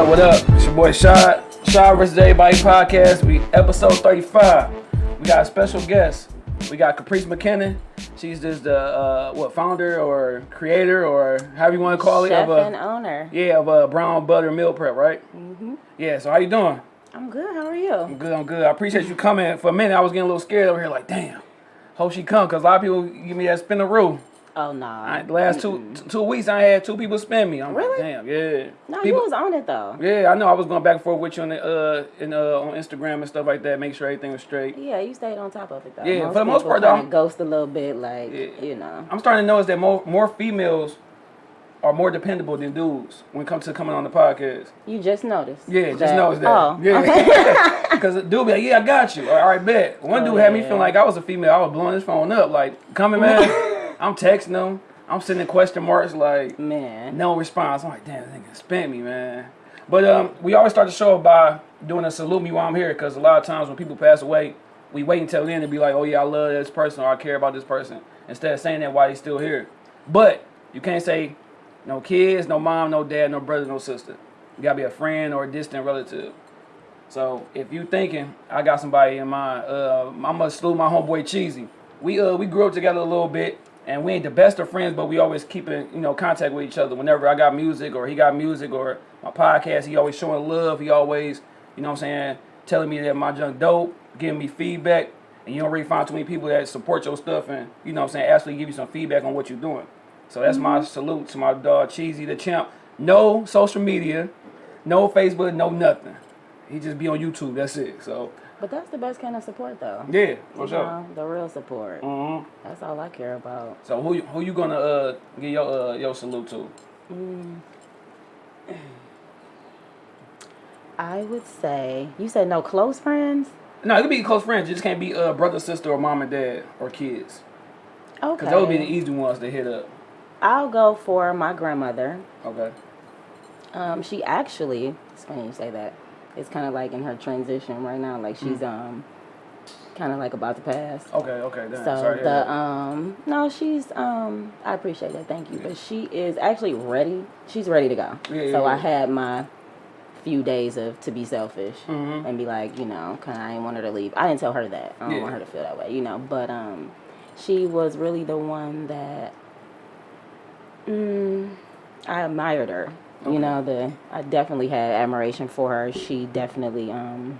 What up, what up? It's your boy Shad. Shad vs. Everybody podcast. We episode 35. We got a special guest. We got Caprice McKinnon. She's just the uh, what founder or creator or however you want to call it Chef of a and owner. yeah of a brown butter meal prep, right? Mm-hmm. Yeah. So how you doing? I'm good. How are you? I'm good. I'm good. I appreciate you coming. For a minute, I was getting a little scared over here. Like, damn. Hope she come, cause a lot of people give me that spin the rule. Oh no. I, the last two t- two weeks, I had two people spin me. I'm Really? like, damn, yeah. no, people, you was on it though. Yeah, I know. I was going back and forth with you on the, uh, in, uh, on Instagram and stuff like that. Make sure everything was straight. Yeah, you stayed on top of it though. Yeah, for the most part, though, I'm- ghost a little bit, like Yeah. you know. I'm starting to notice that more more females are more dependable than dudes when it comes to coming on the podcast. You just noticed. Yeah, just noticed that. Oh, yeah, because dude be like, yeah, I got you. All right, bet. One Oh, dude had me yeah. feeling like I was a female. I was blowing his phone up, like, coming, man. I'm texting them. I'm sending question marks, like, man. no response. I'm like, damn, that nigga spent me, man. But um, we always start the show by doing a salute me while I'm here, because a lot of times when people pass away, we wait until then to be like, oh yeah, I love this person or I care about this person, instead of saying that while he's still here. But you can't say no kids, no mom, no dad, no brother, no sister. You gotta be a friend or a distant relative. So if you thinking I got somebody in mind, uh, I'm gonna salute my homeboy Cheesy. We uh we grew up together a little bit, and we ain't the best of friends, but we always keep in you know contact with each other. Whenever I got music or he got music or my podcast, he always showing love. He always you know what I'm saying telling me that my junk dope, giving me feedback. And you don't really find too many people that support your stuff and you know what I'm saying actually give you some feedback on what you're doing. So that's my mm-hmm. salute to my dog Cheesy the champ. No social media, no Facebook, no nothing. He just be on YouTube. That's it. So But that's the best kind of support though. yeah, for You sure. know, the real support. Mm-hmm. That's all I care about. So who you- who you gonna uh give your uh your salute to? I would say you said no close friends. No, it could be close friends. It just can't be uh brother, sister, or mom and dad or kids. Okay. Cause those would be the easy ones to hit up. I'll go for my grandmother. Okay. Um, she actually, it's funny you say that. It's kind of like in her transition right now. Like she's um, kind of like about to pass. Okay. Okay. So Sorry. the um, no, she's um, I appreciate that. Thank you. But she is actually ready. She's ready to go. Yeah, so yeah, I yeah. had my few days of to be selfish Mhm. and be like, you know, kind of I didn't want her to leave. I didn't tell her that. I don't Yeah. want her to feel that way, you know. But um, she was really the one that mm, I admired her. You know, the I definitely had admiration for her. She definitely um,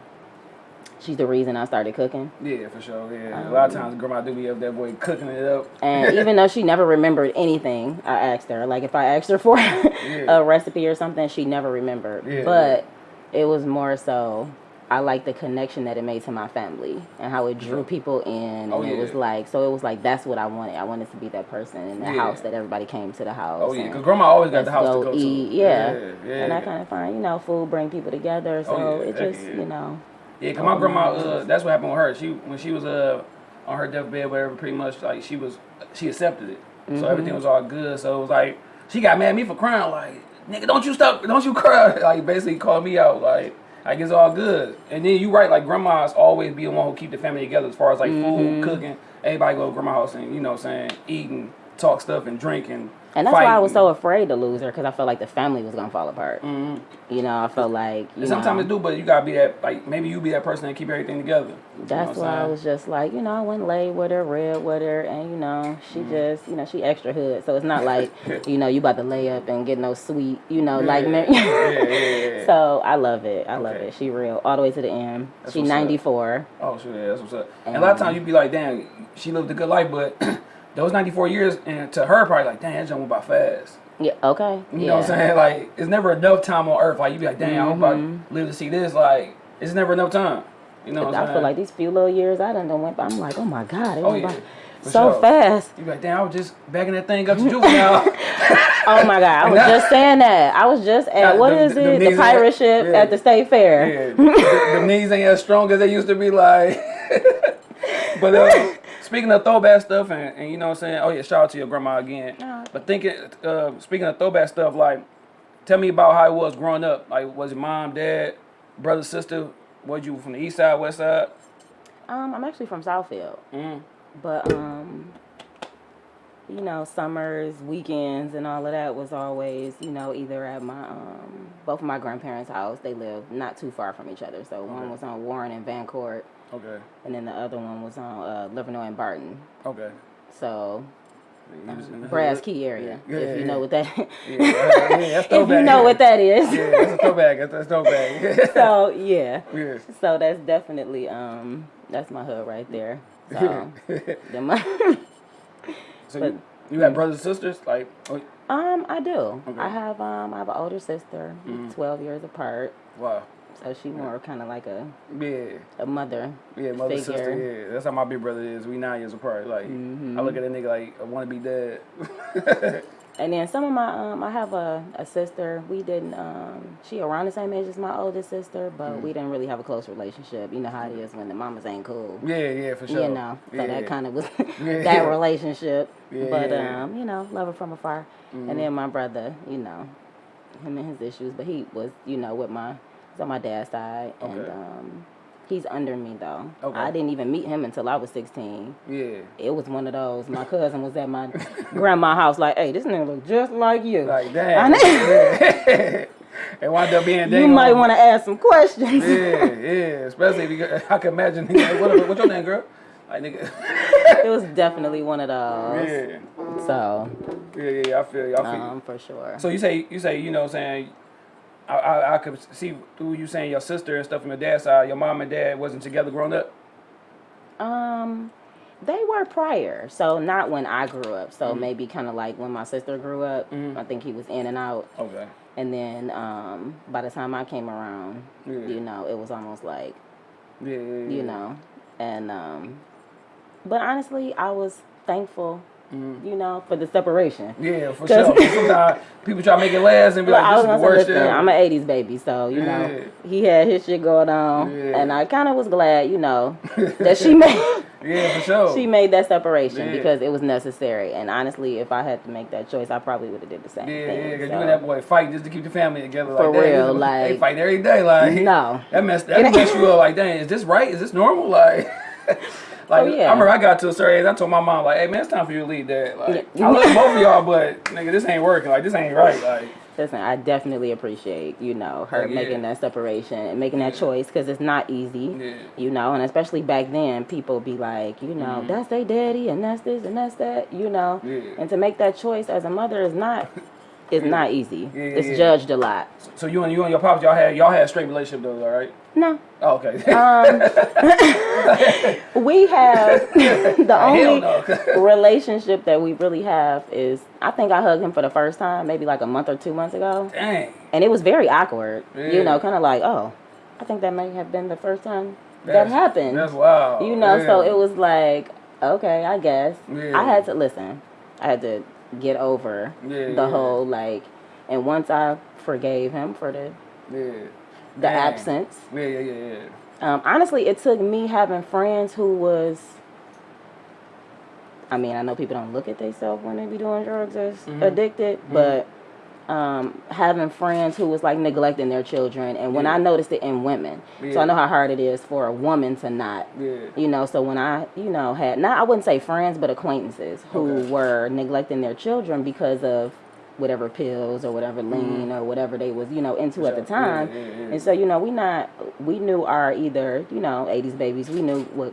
she's the reason I started cooking. Yeah, for sure. Yeah. a lot of times, grandma do be up that boy cooking it up. And even though she never remembered anything, I asked her. Like if I asked her for a recipe or something, she never remembered. Yeah, but it was more so I like the connection that it made to my family and how it drew people in. Oh, and it was like so it was like that's what I wanted. I wanted to be that person in the Yeah. house that everybody came to the house. Oh yeah, because grandma always got the house to go go eat. to. Yeah. Yeah. And I kind of find, you know, food bring people together. So Oh, it just, you know, Yeah, cause my grandma, uh, that's what happened with her. She when she was uh on her deathbed, whatever, pretty much like she was, she accepted it, so everything was all good. So it was like she got mad at me for crying, like nigga, don't you stop, don't you cry, like basically called me out, like like it's all good. And then you right, like grandmas always be the one who keep the family together as far as like food, mm-hmm. cooking. Everybody go to grandma house and you know what I'm saying eating, talk stuff and drinking. and that's why I was so afraid to lose her because I felt like the family was gonna fall apart. You know, I felt like you sometimes it do, but you gotta be that like maybe you be that person that keep everything together. You know That's why I was just like, you know, I went lay with her, read with her, and you know, she Mm-hmm. just, you know, she extra hood, so it's not like, you know, you about to lay up and get no sweet, you know, like. yeah, Mar- yeah, yeah. So I love it. I love Okay. it. She real all the way to the end. That's she 94. Oh, sure, yeah, that's what's up. And a lot of times you'd be like, damn, she lived a good life, but those 94 years, and to her, probably like, damn, that jump went by fast. Yeah. Okay. You yeah. know what I'm saying? Like, it's never enough time on earth. Like, you be like, damn, I hope I live to see this. Like, it's never enough time. You know what I'm Mm-hmm. I saying? feel like these few little years I done done went by. I'm like, oh my god, it Oh, went yeah. by so sure. fast. You be like, damn, I was just backing that thing up to juvenile. Oh my god, I was just saying that. I was just at what them- is them it? The pirate ship yeah. at the state fair. yeah, the, the knees ain't as strong as they used to be. Like, but uh, speaking of throwback stuff, and, and you know what I'm saying? Oh, yeah, shout out to your grandma again. Yeah. But thinking, uh, speaking of throwback stuff, like, tell me about how it was growing up. Like, was your mom, dad, brother, sister? Was you from the east side, west side? Um, I'm actually from Southfield, Mm. but um, you know, summers, weekends, and all of that was always, you know, either at my um, both of my grandparents' house. They lived not too far from each other. So one was on Warren and Vancourt, Okay. and then the other one was on uh, Livernois and Barton. Okay. So Brass. Key area, Yeah, if yeah, you know what that. Yeah, if you know what that is. Yeah, that's a throwback. That's, that's throwback. so yeah. yeah. So that's definitely um that's my hood right there. So then my So But- you, you have brothers and sisters? Like, oh, um I do. Okay. I have um I have an older sister, mm -hmm. twelve years apart. wow. So she more kind of like a, Yeah. a mother. Yeah, mother, Figure. sister, yeah. That's how my big brother is. We nine years apart. Like, Mm-hmm. I look at a nigga like, I want to be dead. And then some of my um I have a, a sister. We didn't um she around the same age as my oldest sister, but Mm. we didn't really have a close relationship. You know how it is when the mamas ain't cool. yeah, yeah, for sure. You know, so yeah. that kind of was Yeah. that relationship. Yeah, but yeah, yeah. um, you know, love her from afar. And then my brother, you know, him and his issues, but he was, you know, with my he's on my dad's side, and Okay. um, he's under me though. Okay. I didn't even meet him until I was sixteen. Yeah. It was one of those. My cousin was at my grandma's house, like, "Hey, this nigga look just like you." Like, know. it wound up being you might want to ask some questions. Yeah, yeah. Especially because I can imagine, like, what, what's your name, girl? Like, nigga. it was definitely one of those. yeah. So, Yeah, yeah, I feel you. I feel you. um, for sure. So you say you say you know what I'm saying I, I I could see through you saying your sister and stuff from your dad's side, your mom and dad wasn't together growing up. Um, they were prior, so not when I grew up. So Mm-hmm. maybe kind of like when my sister grew up. I think he was in and out, Okay. and then um, by the time I came around, Yeah. you know, it was almost like yeah, yeah. you know, and um, but honestly, I was thankful, Mm-hmm. you know, for the separation. Yeah, for sure. Sometimes people try to make it last and be like, I "This was is the worst listen, ever." I'm an '80s baby, so you know, he had his shit going on, Yeah. and I kind of was glad, you know, that she made. yeah, for sure. she made that separation Yeah. because it was necessary. And honestly, if I had to make that choice, I probably would have did the same yeah, thing. yeah, because so. you and that boy fighting just to keep the family together. For like that. real, they like- fight every day. Like No. that mess that mess you up. Like, dang, is this right? Is this normal? Like. Like Oh, yeah. I remember, I got to a certain age. I told my mom, like, "Hey man, it's time for you to leave, Dad. Like, Yeah. I love both of y'all, but nigga, this ain't working. Like, this ain't right. Like, Listen, I definitely appreciate you know her yeah. making that separation and making that choice because it's not easy. Yeah. You know, and especially back then, people be like, you know, mm-hmm. that's their daddy and that's this and that's that. You know, Yeah. and to make that choice as a mother is not is not easy. Yeah, it's yeah. judged a lot. so you and you and your pops, y'all had y'all had a straight relationship though, all right? No, Oh, okay. Um, we have the only no. relationship that we really have is I think I hugged him for the first time maybe like a month or two months ago, Dang. and it was very awkward. Yeah. You know, kind of like oh, I think that may have been the first time that happened. That's wild. you know, so it was like okay, I guess Yeah. I had to listen. I had to get over Yeah, the yeah. whole like, and once I forgave him for the Yeah. the Dang. absence. Yeah, yeah, yeah, yeah. Um, honestly, it took me having friends who was. I mean, I know people don't look at themselves when they be doing drugs as Mm-hmm. addicted, but um, having friends who was like neglecting their children, and when Yeah. I noticed it in women, so I know how hard it is for a woman to not. Yeah. You know, so when I, you know, had not I wouldn't say friends, but acquaintances who Okay. were neglecting their children because of whatever pills or whatever lean or whatever they was, you know, into at the. Yeah, time. yeah, yeah. And so, you know, we not we knew our either, you know, eighties babies, we knew what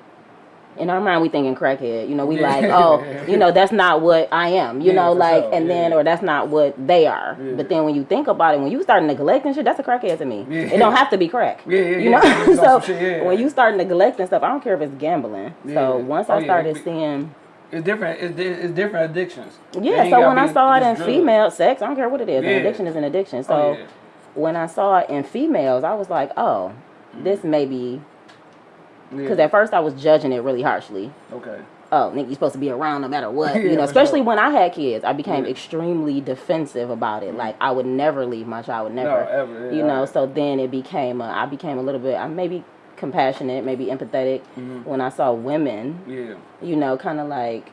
in our mind we thinking crackhead. You know, we Yeah. like, oh, you know, that's not what I am. You Yeah, know, like sure. and then or that's not what they are. But then when you think about it, when you start neglecting shit, that's a crackhead to me. It don't have to be crack. Yeah, yeah, You know? So shit, when you start neglecting stuff, I don't care if it's gambling. So once Oh, I started seeing It's different. It's, it's different addictions. Yeah, so when I saw it in drugs. female sex, I don't care what it is. An addiction is an addiction. Oh, so Oh, when I saw it in females, I was like, oh, this mm. may be because Yeah. at first I was judging it really harshly. Okay. Oh, nigga, you supposed to be around no matter what. Yeah, you know, especially sure. when I had kids, I became Yeah. extremely defensive about it. Like I would never leave my child, never. No, ever. You know, so then it became. A, I became a little bit. I maybe compassionate, maybe empathetic Mm-hmm. when I saw women. Yeah. You know, kind of like.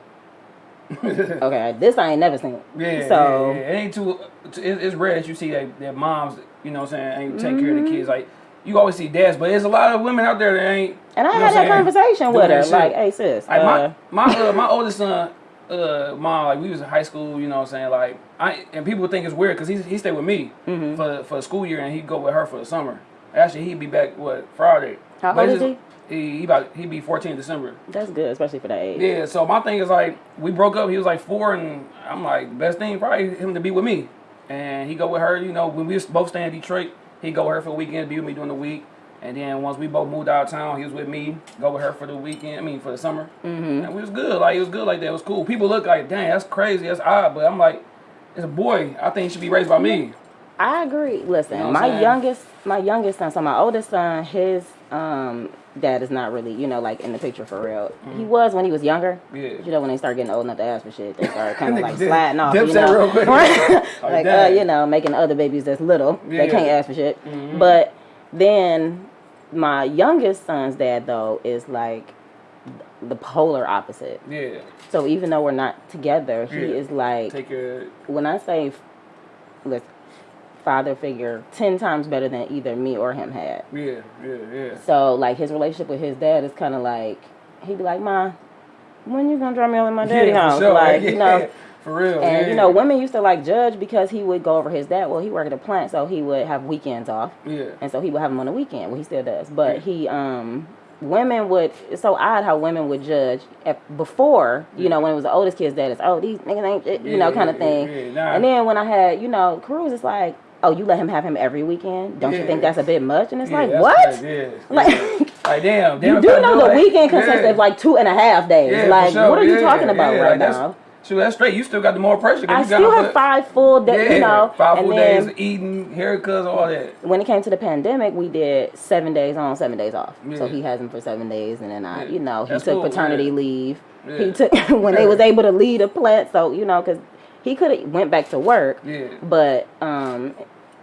okay, this I ain't never seen. Yeah, So yeah, yeah. it ain't too. It's, rare that you see that, that moms, you know, what I'm saying, ain't take care Mm-hmm. of the kids. Like you always see dads, but there's a lot of women out there that ain't. and I had that saying, conversation with her, like, "Hey sis, Like uh, my my uh, my oldest son, uh, mom, like we was in high school, you know what I'm saying? Like, I and people think it's weird because he he stayed with me Mm-hmm. for for the school year and he'd go with her for the summer. Actually, he'd be back what Friday. How But old is just- He he about he be 14 December. That's good, especially for that age. Yeah, so my thing is like we broke up. He was like four, and I'm like best thing probably him to be with me, and he go with her. You know, when we was both staying in Detroit, he go with her for the weekend, be with me during the week, and then once we both moved out of town, he was with me, go with her for the weekend. I mean for the summer, mm-hmm. and we was good. Like it was good like that. It was cool. People look like, dang, that's crazy, that's odd, but I'm like, it's a boy. I think he should be raised by me. I agree. Listen, You know my youngest, my youngest son, so my oldest son, his um dad is not really, you know, like in the picture for real. Mm-hmm. He was when he was younger. Yeah. You know, when they start getting old enough to ask for shit, they start kind of like Dip- sliding off. you know? real quick. like, uh, you know, making other babies that's little. Yeah. They can't ask for shit. But then my youngest son's dad though is like the polar opposite. Yeah, So even though we're not together, he Yeah. is like take care. when I say, look, father figure, ten times better than either me or him had. Yeah, yeah, yeah. So like his relationship with his dad is kind of like he'd be like, "Ma, when you gonna drop me at my daddy yeah, house?" sure. Like yeah. you know. for real. And yeah. you know, women used to like judge because he would go over his dad. Well, he worked at a plant, so he would have weekends off, yeah. and so he would have them on the weekend. Well, he still does, but Yeah. he um. Women would it's so odd how women would judge at, before you know when it was the oldest kid's dad is oh these niggas ain't shit," you know kind of yeah, thing yeah, nah. and then when I had you know Cruz it's like oh you let him have him every weekend don't you think that's a bit much and it's Yeah, like what Yeah. like Like damn, damn you do know the it. weekend consists Yeah. of like two and a half days Yeah, like sure. what are you Yeah, talking about yeah, right like, now Shoot, that's straight. You still got the more pressure. I you still have five full days Yeah, you know five full days eating, haircuts, all that. when it came to the pandemic, we did seven days on, seven days off. So he has them for seven days, and then I, Yeah. you know, he That's took cool, paternity yeah. leave. Yeah. He took when they was able to lead a plant. So you know, because he could have went back to work, Yeah. but um,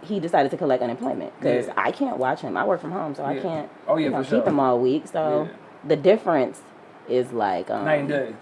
he decided to collect unemployment because Yeah. I can't watch him. I work from home, so I can't. Oh, yeah, you know, for keep sure. him all week. So Yeah. the difference is like, um, Night and day.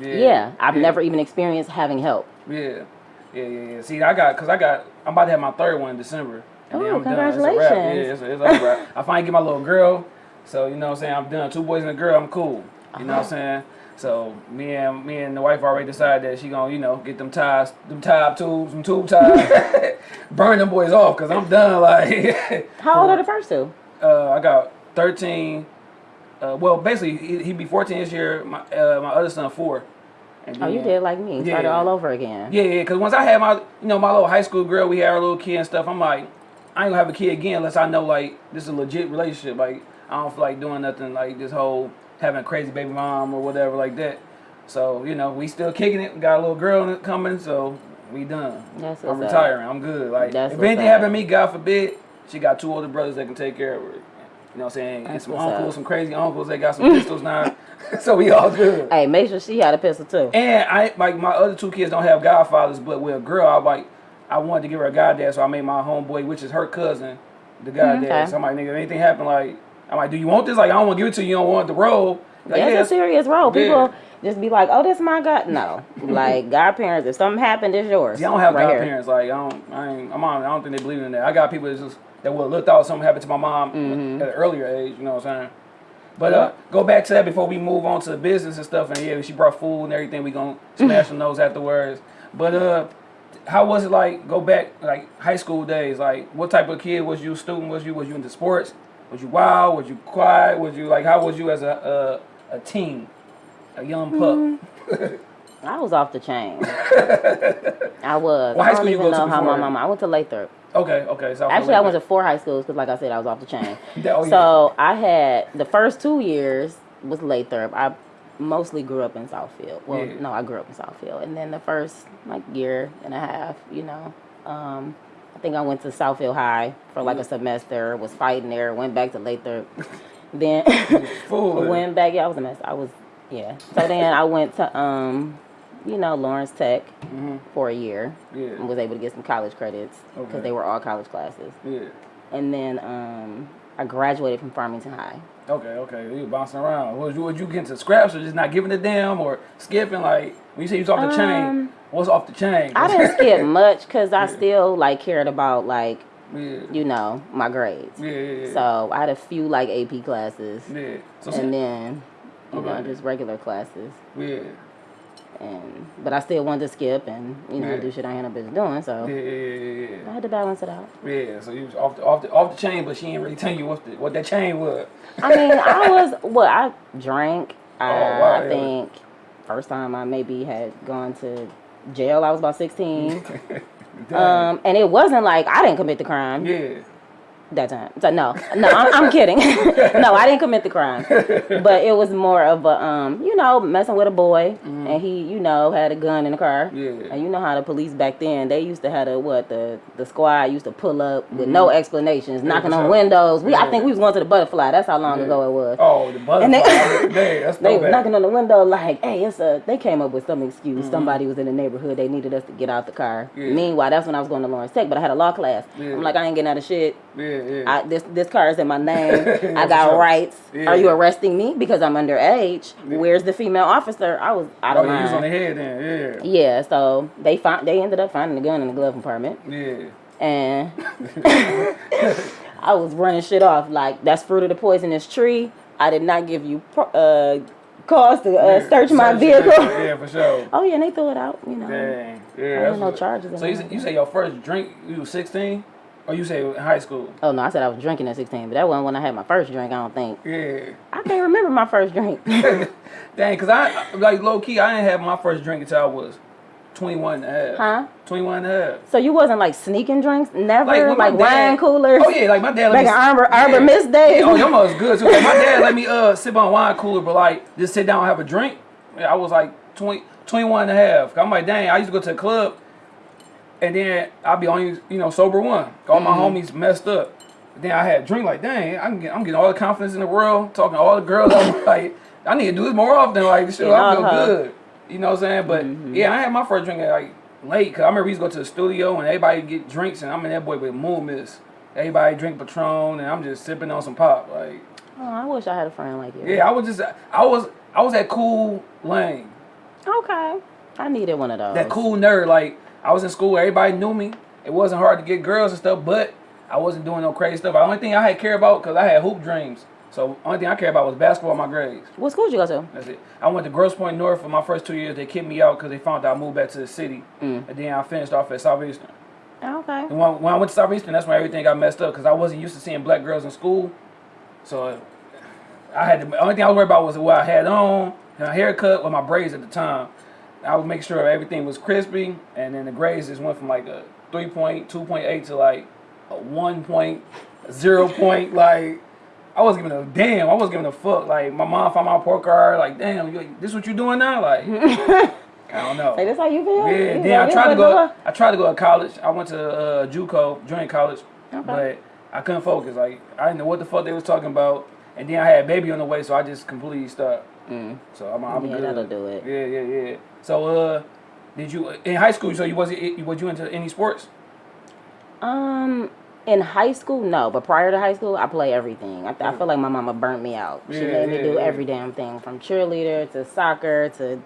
Yeah. yeah, I've yeah. never even experienced having help. Yeah. Yeah, yeah, yeah. See, I got, cause I got, I'm about to have my third one in December. And then Oh, I'm done. It's a wrap. congratulations. Yeah, it's a, it's a wrap. I finally get my little girl. So, you know what I'm saying? I'm done. Two boys and a girl, I'm cool. You know what I'm saying? So me and me and the wife already decided that she gonna, you know, get them ties, them tie tubes, some tube ties, burn them boys off, cause I'm done. Like, How old are the first two? uh, I got 13. Uh, well, basically, he, he be 14 this year. My uh, my other son four. And Oh, you then- did like me. Started Yeah. all over again. Yeah, yeah. Cause once I had my, you know, my little high school girl, we had our little kid and stuff. I'm like, I ain't gonna have a kid again unless I know like this is a legit relationship. Like I don't feel like doing nothing like this whole having a crazy baby mom or whatever like that. So you know, we still kicking it. We got a little girl coming, so we done. That's I'm what's up. retiring. I'm good. Like That's if anything up. happen to me, God forbid, she got two older brothers that can take care of her. You know what I'm saying? And some uncles, up. some crazy uncles. They got some pistols now, so we all good. Hey, make sure she had a pistol too. And I like my other two kids don't have godfathers, but with a girl, I like I wanted to give her a goddad, so I made my homeboy, which is her cousin, the goddad. Mm-hmm. okay. So I'm like, nigga, if anything happen, like I'm like, do you want this? Like I don't want to give it to you. You don't want the role. Like, That's yeah, a serious role. Yeah. People just be like, "Oh, this my god." No, like godparents. If something happened, it's yours. See, I don't have right here. godparents. Like I don't, I ain't, I'm on, I don't think they believe in that. I got people that just that would have looked out if something happened to my mom Mm-hmm. at an earlier age. You know what I'm saying? But uh, go back to that before we move on to the business and stuff. And yeah, she brought food and everything. We gonna smash some those afterwards. But uh, how was it like? Go back like high school days. Like, what type of kid was you? Student was you? Was you into sports? Was you wild? Was you quiet? Was you like? How was you as a a, a teen, a young pup? Mm-hmm. I was off the chain. I was. What high I school don't you even know how my mama. I went to Lathrup. Okay, okay. So Actually, I went to four high schools because, like I said, I was off the chain. Oh, yeah. So I had the first two years was Lathrup. I mostly grew up in Southfield. Well, Yeah. no, I grew up in Southfield, and then the first like year and a half, you know, um, think I went to Southfield High for like a semester. Was fighting there. Went back to Lathrup. then went back. Yeah, I was a mess. I was yeah. So then I went to um, you know, Lawrence Tech for a year. Yeah. And was able to get some college credits because Okay. they were all college classes. Yeah. And then um, I graduated from Farmington High. Okay, okay. You bouncing around. Was you, was you getting to scraps or just not giving a damn or skipping? Like, when you say you was off the chain, Um, what's off the chain? I didn't skip much because I still like cared about like yeah. you know my grades. Yeah, yeah, yeah. So I had a few like AP classes, yeah. So, and then you know just regular classes. yeah. And but I still wanted to skip and you know Yeah. do shit I ain't no business doing. So Yeah, yeah, yeah, I had to balance it out. yeah. So you was off the off the off the chain, but she ain't really tell you what the, what that chain was. I mean, I was what I drank. I, Oh, wow, I think first time I maybe had gone to jail. I was about sixteen, um, and it wasn't like I didn't commit the crime yeah. That time. So no, no, I'm, I'm kidding. no, I didn't commit the crime, but it was more of a um, you know, messing with a boy, and he, you know, had a gun in the car. Mm-hmm. Yeah. And you know how the police back then they used to have the what the the squad used to pull up with no explanations, knocking for on windows. We I think we was going to the butterfly. That's how long ago it was. Oh, the butterfly. And they- Dang, that's They was knocking on the window like, "Hey, it's a." They came up with some excuse. Mm-hmm. Somebody was in the neighborhood. They needed us to get out the car. Yeah. Meanwhile, that's when I was going to Lawrence Tech, but I had a law class. Yeah. I'm like, I ain't getting out of shit. Yeah, yeah. I, this this car is in my name. I got rights. Yeah. Are you arresting me because I'm underage? Yeah. Where's the female officer? I was out oh, of was on the head then. Yeah, so they find they ended up finding the gun in the glove compartment, Yeah, yeah. and I was running shit off like that's fruit of the poisonous tree. I did not give you pro- uh, cause to uh, Yeah, search my vehicle. Yeah, for sure. Oh yeah, and they threw it out. You know. Dang. Yeah. No charges So you, say- you say your first drink, you was 16? Or you say in high school? Oh no, I said I was drinking at 16, but that wasn't when I had my first drink. I don't think. Yeah. I can't remember my first drink. Dang, because I, like, low key, I didn't have my first drink until I was 21 and a half. Huh? 21 and a half. so you wasn't like sneaking drinks? Never when like, dad- wine coolers? Oh, yeah, like my dad let Back me. Arbor, Arbor Mist days? Yeah, oh, your mother's good too. Like, my dad let me uh sip on wine cooler, but like just sit down and have a drink. Yeah, I was like 20, 21 and a half. I'm like, dang, I used to go to the club and then I'll be on you know sober one. All my Mm-hmm. homies messed up. Then I had a drink like, dang, I can get, I'm getting all the confidence in the world, talking to all the girls. I'm like, I need to do this more often. Like, shit, I feel uh-huh. good. You know what I'm saying? But Mm-hmm. yeah, I had my first drink at like late. Cause I remember we used to go to the studio and everybody get drinks and I'm in that boy with Moon Miss. Everybody drink Patron and I'm just sipping on some pop. Like, Oh, I wish I had a friend like you. yeah, I was just, I was, I was that cool lane, Okay. I needed one of those. that cool nerd. Like, I was in school, everybody knew me. It wasn't hard to get girls and stuff, but I wasn't doing no crazy stuff. The only thing I had care about, cause I had hoop dreams. So the only thing I care about was basketball, and my grades. What school did you go to? That's it. I went to Grosse Pointe North for my first two years. They kicked me out because they found out I moved back to the city, Mm. and then I finished off at Southeastern. Okay. And when, when I went to Southeastern, that's when everything got messed up because I wasn't used to seeing black girls in school. So I had to, the only thing I was worried about was what I had on, my haircut, or my braids at the time. I would make sure everything was crispy, and then the grades just went from like a 3.2.8 to like a 1.0 point. Like, I wasn't giving a damn. I wasn't giving a fuck. Like, my mom found my report card, like, damn, you, this what you doing now? Like, I don't know. Hey, this how you feel? Yeah, You then I tried to go. I tried to go to college. I went to uh, JUCO, junior college, Okay. but I couldn't focus. Like I didn't know what the fuck they was talking about. And then I had a baby on the way, so I just completely stopped. Mm. So I'm, I'm Yeah, good. that'll do it. Yeah, yeah, yeah. So uh, did you in high school? So you wasn't was you into any sports? Um, in high school, no, but prior to high school, I play everything. I, I feel like my mama burnt me out. She Yeah, made me do yeah. every damn thing, from cheerleader to soccer to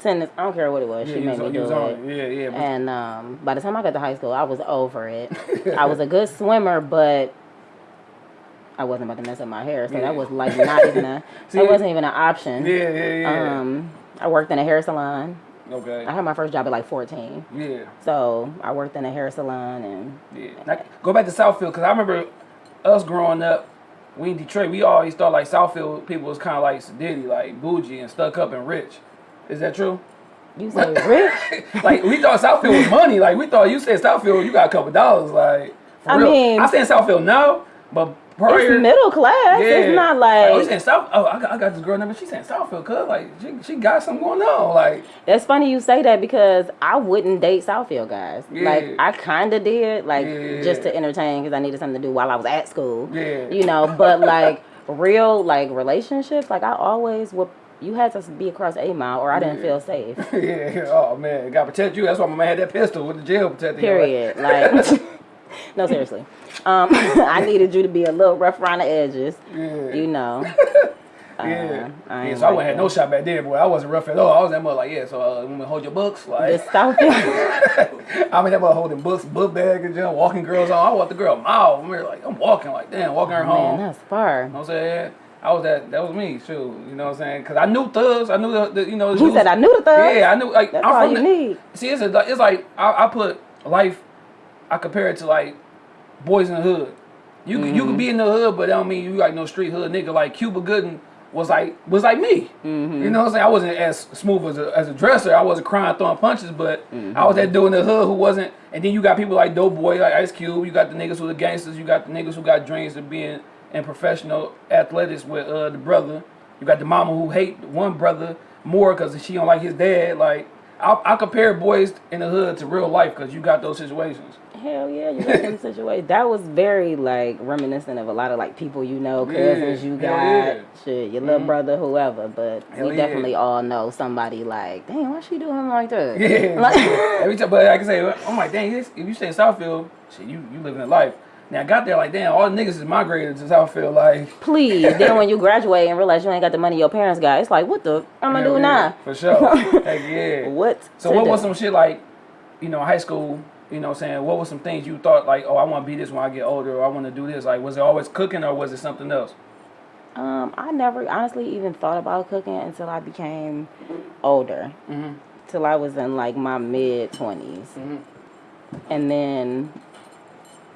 tennis. I don't care what it was. Yeah, she made was, me do was on it. it. Yeah, yeah. And um, by the time I got to high school, I was over it. I was a good swimmer, but I wasn't about to mess up my hair, so Yeah. that was like not even a. That wasn't even an option. yeah, yeah, yeah. Um, I worked in a hair salon. okay. I had my first job at like 14. yeah, So I worked in a hair salon and yeah. Now, go back to Southfield because I remember us growing up. We in Detroit, we always thought like Southfield people was kind of like sedity, like bougie and stuck up and rich. Is that true? you say rich? like we thought Southfield was money. Like we thought you said Southfield, you got a couple dollars. Like for I real. mean- I stay in Southfield now, but prior, it's middle class. It's not oh, like saying South? Oh, I got, I got this girl number. She's saying Southfield, cause like she, she got something going on. Like it's funny you say that because I wouldn't date Southfield guys. Yeah. Like I kind of did, like Yeah. just to entertain because I needed something to do while I was at school. Yeah. You know, but like real like relationships, like I always would. You had to be across a mile, or I didn't Yeah. feel safe. yeah, oh man, got to protect you. That's why my man had that pistol with the jail protecting. you. Period. Like, no, seriously. Um, I needed you to be a little rough around the edges. Yeah. You know. Uh, Yeah, I yeah. So I like wouldn't have no shot back then, boy. I wasn't rough at all. I was that mother like, yeah. So uh, we hold your books, like This Southfield. I mean, that mother holding books, book bag, and just walking girls on. I walked the girl a mile. I'm like, I'm walking like, damn, walking her home. Man, that's far. You know what I'm saying? I was that. That was me. Shoot, you know what I'm saying? Because I knew thugs. I knew the, the you know. the He said, "I knew the thugs." Yeah, I knew. Like That's I'm all from you the- need. See, it's a, it's like I, I put life. I compare it to like boys in the hood. You can you can be mm-hmm. in the hood, but that don't mean you like no street hood nigga. Like Cuba Gooding was like was like me. Mm-hmm. You know what I'm saying? I wasn't as smooth as a, as a dresser. I wasn't crying throwing punches, but I was mm-hmm. that dude in the hood who wasn't. And then you got people like Doughboy, like Ice Cube. You got the niggas who the gangsters. You got the niggas who got dreams of being in professional athletics with uh, the brother. You got the mama who hate one brother more because she don't like his dad. Like I, I compare boys in the hood to real life because you got those situations. Hell yeah, you got some situation. That was very like reminiscent of a lot of like people you know, cousins Yeah, you got, yeah. Mm-hmm. shit, your little brother, whoever. But Hell we yeah. definitely all know somebody like, damn, why she doing like that? Yeah. Like- Every time, but like I say, I'm like, dang, this, if you stay in Southfield, shit, you you living a life. Now I got there like, damn, all the niggas is migrated to Southfield. Like, Please. then when you graduate and realize you ain't got the money your parents got, it's like, what the I'm gonna hell do yeah, now? For sure. Heck yeah. What? So what do? was some shit like, you know, high school, you know what I'm saying, what were some things you thought like, oh, I want to be this when I get older, or I want to do this? Like, was it always cooking or was it something else? Um, I never honestly even thought about cooking until I became older. Mhm. Till I was in like my mid 20s. Mhm. And then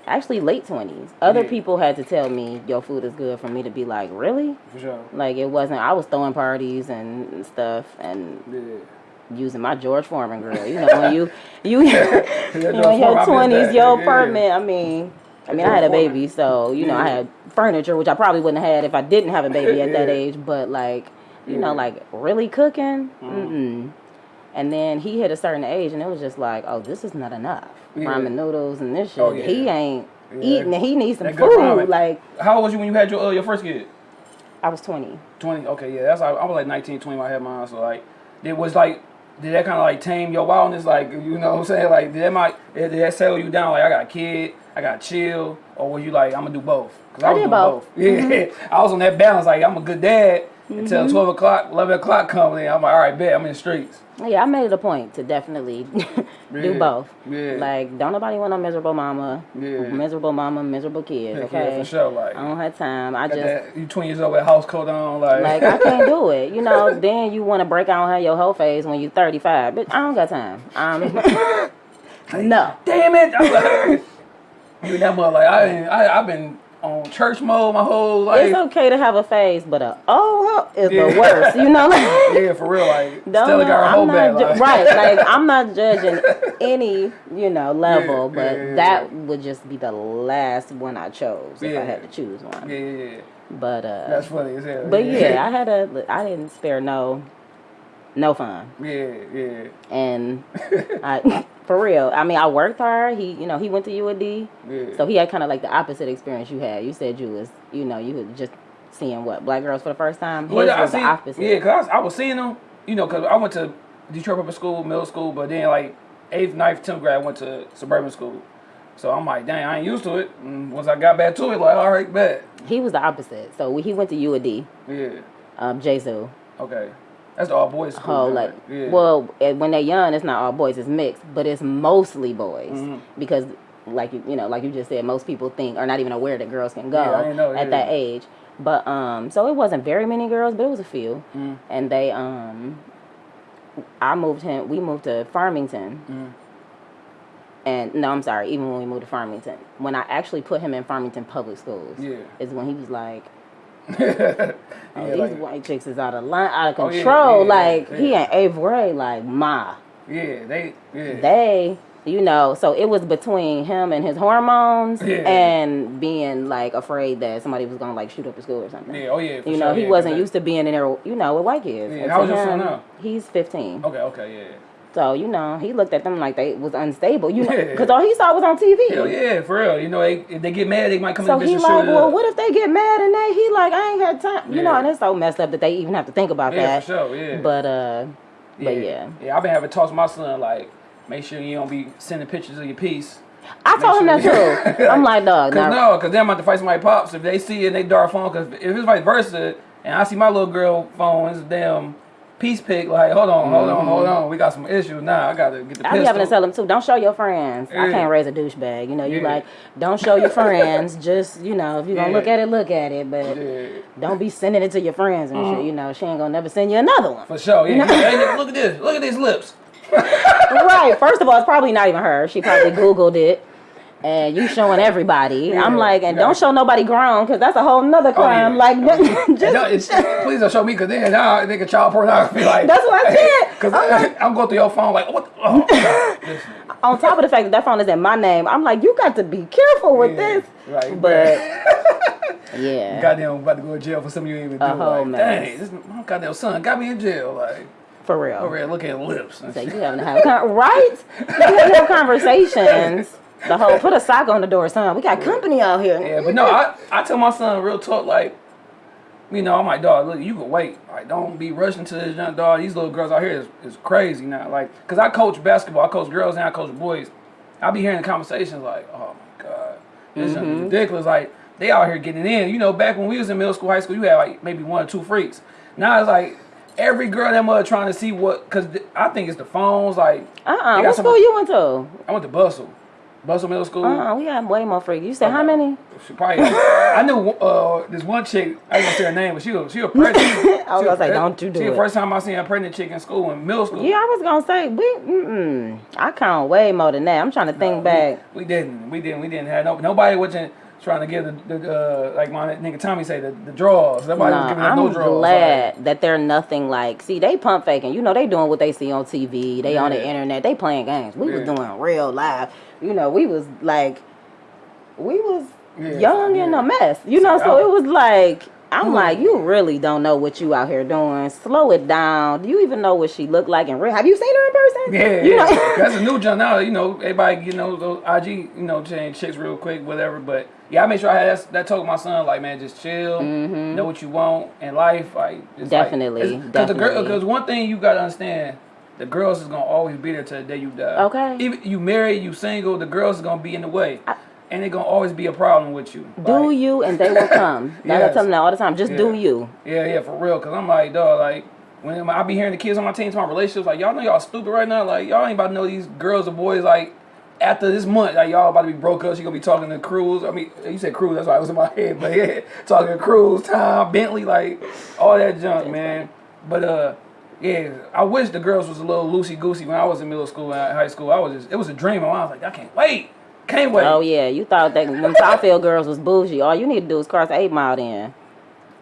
actually late 20s. Other Yeah. people had to tell me your food is good for me to be like, "Really?" For sure. Like it wasn't I was throwing parties and stuff and Yeah. Using my George Foreman grill. You know, when you you you George know, in your twenties, your apartment. I mean, I mean, I had a baby, so you know, I had furniture, which I probably wouldn't have had if I didn't have a baby at that age. But like, you know, like really cooking, Mm. mm-mm. And then he hit a certain age, and it was just like, oh, this is not enough. Ramen noodles and this shit. Oh, yeah. He ain't Yeah. eating. He needs some That food. Like How old was you when you had your uh, your first kid? I was twenty. 20 okay yeah that's like, i was like 19 20 when i had mine so like it was like did that kind of like tame your wildness? Like you know what i'm saying? Like did that might did that settle you down? Like i got a kid i got chill or were you like i'm gonna do both? Because I was did doing both. Mm-hmm. yeah i was on that balance. Like i'm a good dad until 12 o'clock 11 o'clock coming in. I'm like all right bet i'm in the streets Yeah, I made it a point to definitely Yeah. do both. Yeah. Like, don't nobody want a miserable mama. Yeah. Miserable mama, miserable kids. Heck okay. yeah, for sure like I don't have time. I just that, you 20 years old with house coat on like like I can't do it. You know, then you want to break out and have your whole face when you're 35. But I don't got time. Um, no. damn it I'm like, you that mother like i I i've been on church mode my whole life It's okay to have a phase, but a oh is Yeah. the worst. You know, like, Yeah, for real. Like, Don't Stella know, got I'm not back. ju- like- right. Like I'm not judging any, you know, level, Yeah, but yeah, that would just be the last one I chose if. I had to choose one. yeah, yeah, yeah. But uh, That's funny as hell. but yeah, I had a, I didn't spare no, no fun, yeah, yeah. and I, for real. I mean, I worked hard. He, you know, he went to U of D, Yeah. so he had kind of like the opposite experience you had. You said you was, you know, you was just seeing what black girls for the first time. His Well, I was the opposite. yeah, cause I was, I was seeing them, you know, cause I went to Detroit Public School, middle school, but then like eighth, ninth, tenth grade, I went to suburban school. So I'm like, dang, I ain't used to it. And once I got back to it, like, all right, bet. He was the opposite. So he went to U of D, Yeah. um, Jesu. Okay. That's the all boys school. whole like yeah. well when they're young it's not all boys it's mixed but it's mostly boys Mhm. because like you you know like you just said most people think are not even aware that girls can go Yeah, know, at yeah. that age but um so it wasn't very many girls but it was a few Mhm. and they um I moved him we moved to Farmington Mhm. and no I'm sorry even when we moved to Farmington when I actually put him in Farmington public schools Yeah. is when he was like Oh, yeah, oh, these like, white chicks is out of line out of Oh, yeah, control like yeah. he ain't eighth grade like ma yeah, they, yeah. they you know so it was between him and his hormones and being like afraid that somebody was gonna like shoot up the school or something yeah, oh yeah. You sure, know he wasn't used to being in there you know with white kids Yeah, And how old your son now? he's 15 Okay, okay, yeah. So you know he looked at them like they was unstable you know Yeah. because all he saw was on tv Hell yeah, for real. You know, they, if they get mad, they might come so in the he and like well up. what if they get mad and they he like i ain't had time you know and it's so messed up that they even have to think about Yeah, that for sure, yeah. but uh but yeah Yeah, I've been having talks with my son, like, make sure you don't be sending pictures of your piece. i told him that too i'm like dog Cause no, cause they're about to fight somebody pops if they see it in they dark phone. Cause if it's vice versa, and I see my little girl phone, it's damn peace pick. Like, hold on, hold on, hold mm-hmm. on. We got some issues now. I gotta get the I be having to tell them too. Don't show your friends. I can't raise a douchebag. You know, you Yeah. like don't show your friends. Just you know, if you're gonna Yeah. look at it, look at it. But Yeah, don't be sending it to your friends and shit. Mm-hmm. You know, she ain't gonna never send you another one. for sure. Yeah. hey, nigga, look at this. Look at these lips. right. First of all, it's probably not even her. She probably Googled it. And you showing everybody. I'm like, and yeah. don't show nobody grown, because that's a whole nother oh, crime. yeah. Like, And just please don't show me because then now I think of child pornography. Like That's what I said. Because I'm going through your phone like what? Oh, on top of the fact that that phone is in my name, I'm like, you got to be careful with Yeah, this. right, But yeah, Goddamn, about to go to jail for something you ain't even do. A like, mess. dang, this my goddamn son got me in jail. Like for real. For real. Look at lips. So you having to have con- right? You having to have conversations. The whole put a sock on the door, son. We got company out here. Yeah, but no, I, I tell my son real talk like, you know, I'm like, dog, look, you can wait. Like, don't be rushing to this young dog. These little girls out here is, is crazy now. Like, cause I coach basketball, I coach girls and I coach boys. I be hearing the conversations like, oh my god, this is Mm-hmm. ridiculous. Like, they out here getting in. You know, back when we was in middle school, high school, you had like maybe one or two freaks. Now it's like every girl that mother trying to see what, cause th- I think it's the phones. Like, Uh uh What some- school you went to? I went to Bustle, Bustle Middle School. Uh uh We had way more freaks. You said how many? She probably. I knew uh, this one chick. I gonna say her name, but she was she was pregnant. I was gonna say, don't you do She it. the first time I seen a pregnant chick in school in middle school. Yeah, I was gonna say we. Mm-mm. I count way more than that. I'm trying to think back. We, we didn't. We didn't. We didn't have no. Nobody wasn't trying to get the, the uh, like my nigga Tommy say the, the draws. Nobody was Nah, giving I'm no draws. glad that they're nothing like. See, they pump faking. You know, they doing what they see on TV. They on the internet. They playing games. We was doing real live. You know, we was like, we was Yeah, young and yeah. a mess. You know, so I- it was like. I'm Hmm. like, you really don't know what you out here doing. Slow it down. Do you even know what she looked like in real? Have you seen her in person? Yeah, you yeah. know. that's a new jump now. You know, everybody, you know, those IG, you know, change chicks real quick, whatever. But yeah, I made sure I had that, that told my son, like, man, just chill, know what you want in life, like, Mm-hmm. Definitely, Because the girl, definitely. because one thing you gotta understand, the girls is gonna always be there till the day you die. Okay. Even you married, you single, the girls is gonna be in the way, I- and they gonna always be a problem with you. do Like, you and they will come. Like I Yes. tell them that all the time. Just do you. Yeah, yeah, for real. Cause I'm like, dog, like when I be hearing the kids on my team talking about relationships, like y'all know y'all stupid right now. Like y'all ain't about to know these girls or boys. Like after this month, like y'all about to be broke up. She gonna be talking to Cruz. I mean, you said Cruz. That's why it was in my head. But yeah, talking to Cruz, Tom, Bentley, like all that junk, man. But uh. Yeah, I wish the girls was a little loosey goosey when I was in middle school and high school. I was just, it was a dream. I was like, I can't wait, can't wait. Oh yeah, you thought that when Southfield girls was bougie. All you need to do is cross Eight Mile. Then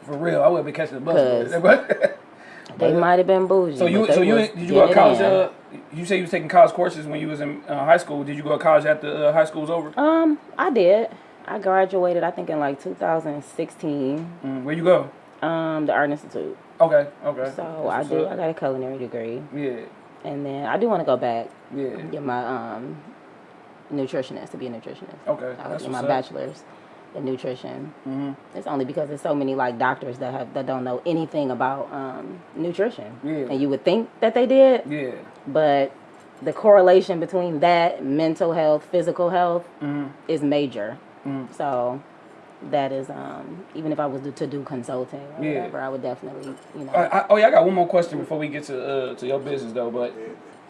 For real, I would be catching the bus. they might have been bougie. So you so you did you go to college? Uh, you say you was taking college courses when you was in uh, high school. Did you go to college after uh, high school was over? Um, I did. I graduated. I think in like 2016. Mm, where you go? Um, the Art Institute. Okay, okay. So That's I did. up. I got a culinary degree, Yeah, and then I do want to go back yeah. get my um nutritionist to be a nutritionist. Okay, I that's my bachelor's in nutrition. Mhm. It's only because there's so many like doctors that have that don't know anything about um, nutrition, Yeah. and you would think that they did, Yeah. but the correlation between that mental health, physical health Mhm. is major. Mhm. So that is um, even if I was to do consulting or Yeah. whatever, I would definitely you know. I, I, oh yeah, I got one more question before we get to uh, to your business though. But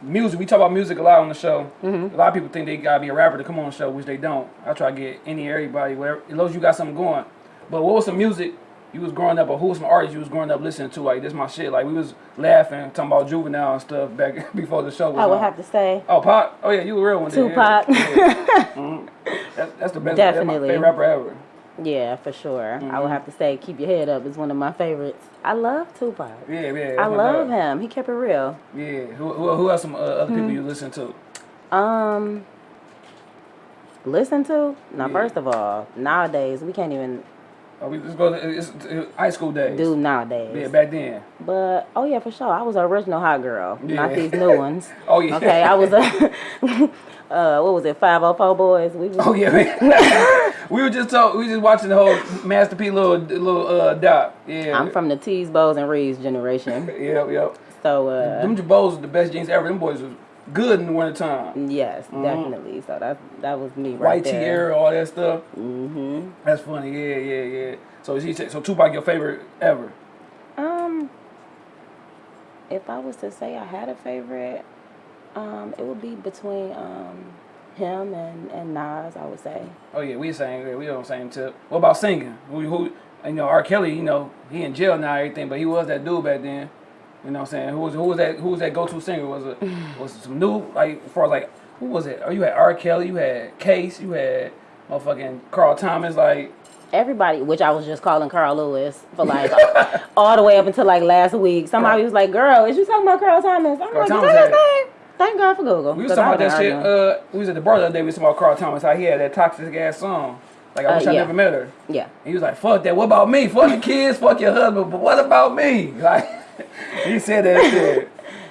music, we talk about music a lot on the show. Mm-hmm. A lot of people think they gotta be a rapper to come on the show, which they don't. I try to get any everybody, whatever, as long as you got something going. But what was some music you was growing up, or who was some artists you was growing up listening to? Like this, my shit. Like we was laughing, talking about juvenile and stuff back before the show was I would on. have to say Oh, Pop. Oh yeah, you a real one. Tupac. Yeah. Mhm. That- that's the best. That's my Definitely. favorite rapper ever. Yeah, for sure. I Mm-hmm. would have to say "Keep Your Head Up" is one of my favorites. I love Tupac. Yeah, yeah. I love dog. him. He kept it real. Yeah. Who, who, who else? Some uh, other people Mm-hmm. you listen to? Um, listen to now. Yeah. First of all, nowadays we can't even Oh, we just go. To, it's, it's high school days. do nowadays. Yeah, back then. But oh yeah, for sure, I was an original hot girl, Yeah. not these new ones. Oh yeah. Okay, I was a uh, what was it? Five hundred four boys. We was, Oh yeah, we were just talk, we were just watching the whole Master P little little uh doc. Yeah. I'm from the T's, Bows, and Reeves generation. Yep, yep. So uh, Them Jabos the best jeans ever. Them boys was good in the wintertime. yes, definitely. So that that was me right White there. era, all that stuff. Mm-hmm. That's funny. Yeah, yeah, yeah. So he said, so Tupac your favorite ever? Um, if I was to say I had a favorite, um, it would be between um, him and, and Nas. I would say. Oh yeah, we the same. yeah, We on the same tip. What about singing? Who, who you know, R. Kelly. You know, he in jail now, everything, but he was that dude back then. You know what I'm saying? Who was who was that who was that go to singer? Was it was it some new like as far as like who was it? Oh, you had R. Kelly, you had Case, you had motherfucking Carl Thomas. Like Everybody, which I was just calling Carl Lewis for like all the way up until like last week. Somebody was like, "Girl, is you talking about Carl Thomas?" I'm Carl like, Thomas "Is that his name?" Thank God for Google. we was talking about that shit. Uh, we was at the bar the other day. We was talking about Carl Thomas. How he had that toxic ass song. Like I Uh, wish I never met her. yeah. And he was like, "Fuck that. What about me? Fuck your kids. Fuck your husband. But what about me?" Like he said that shit.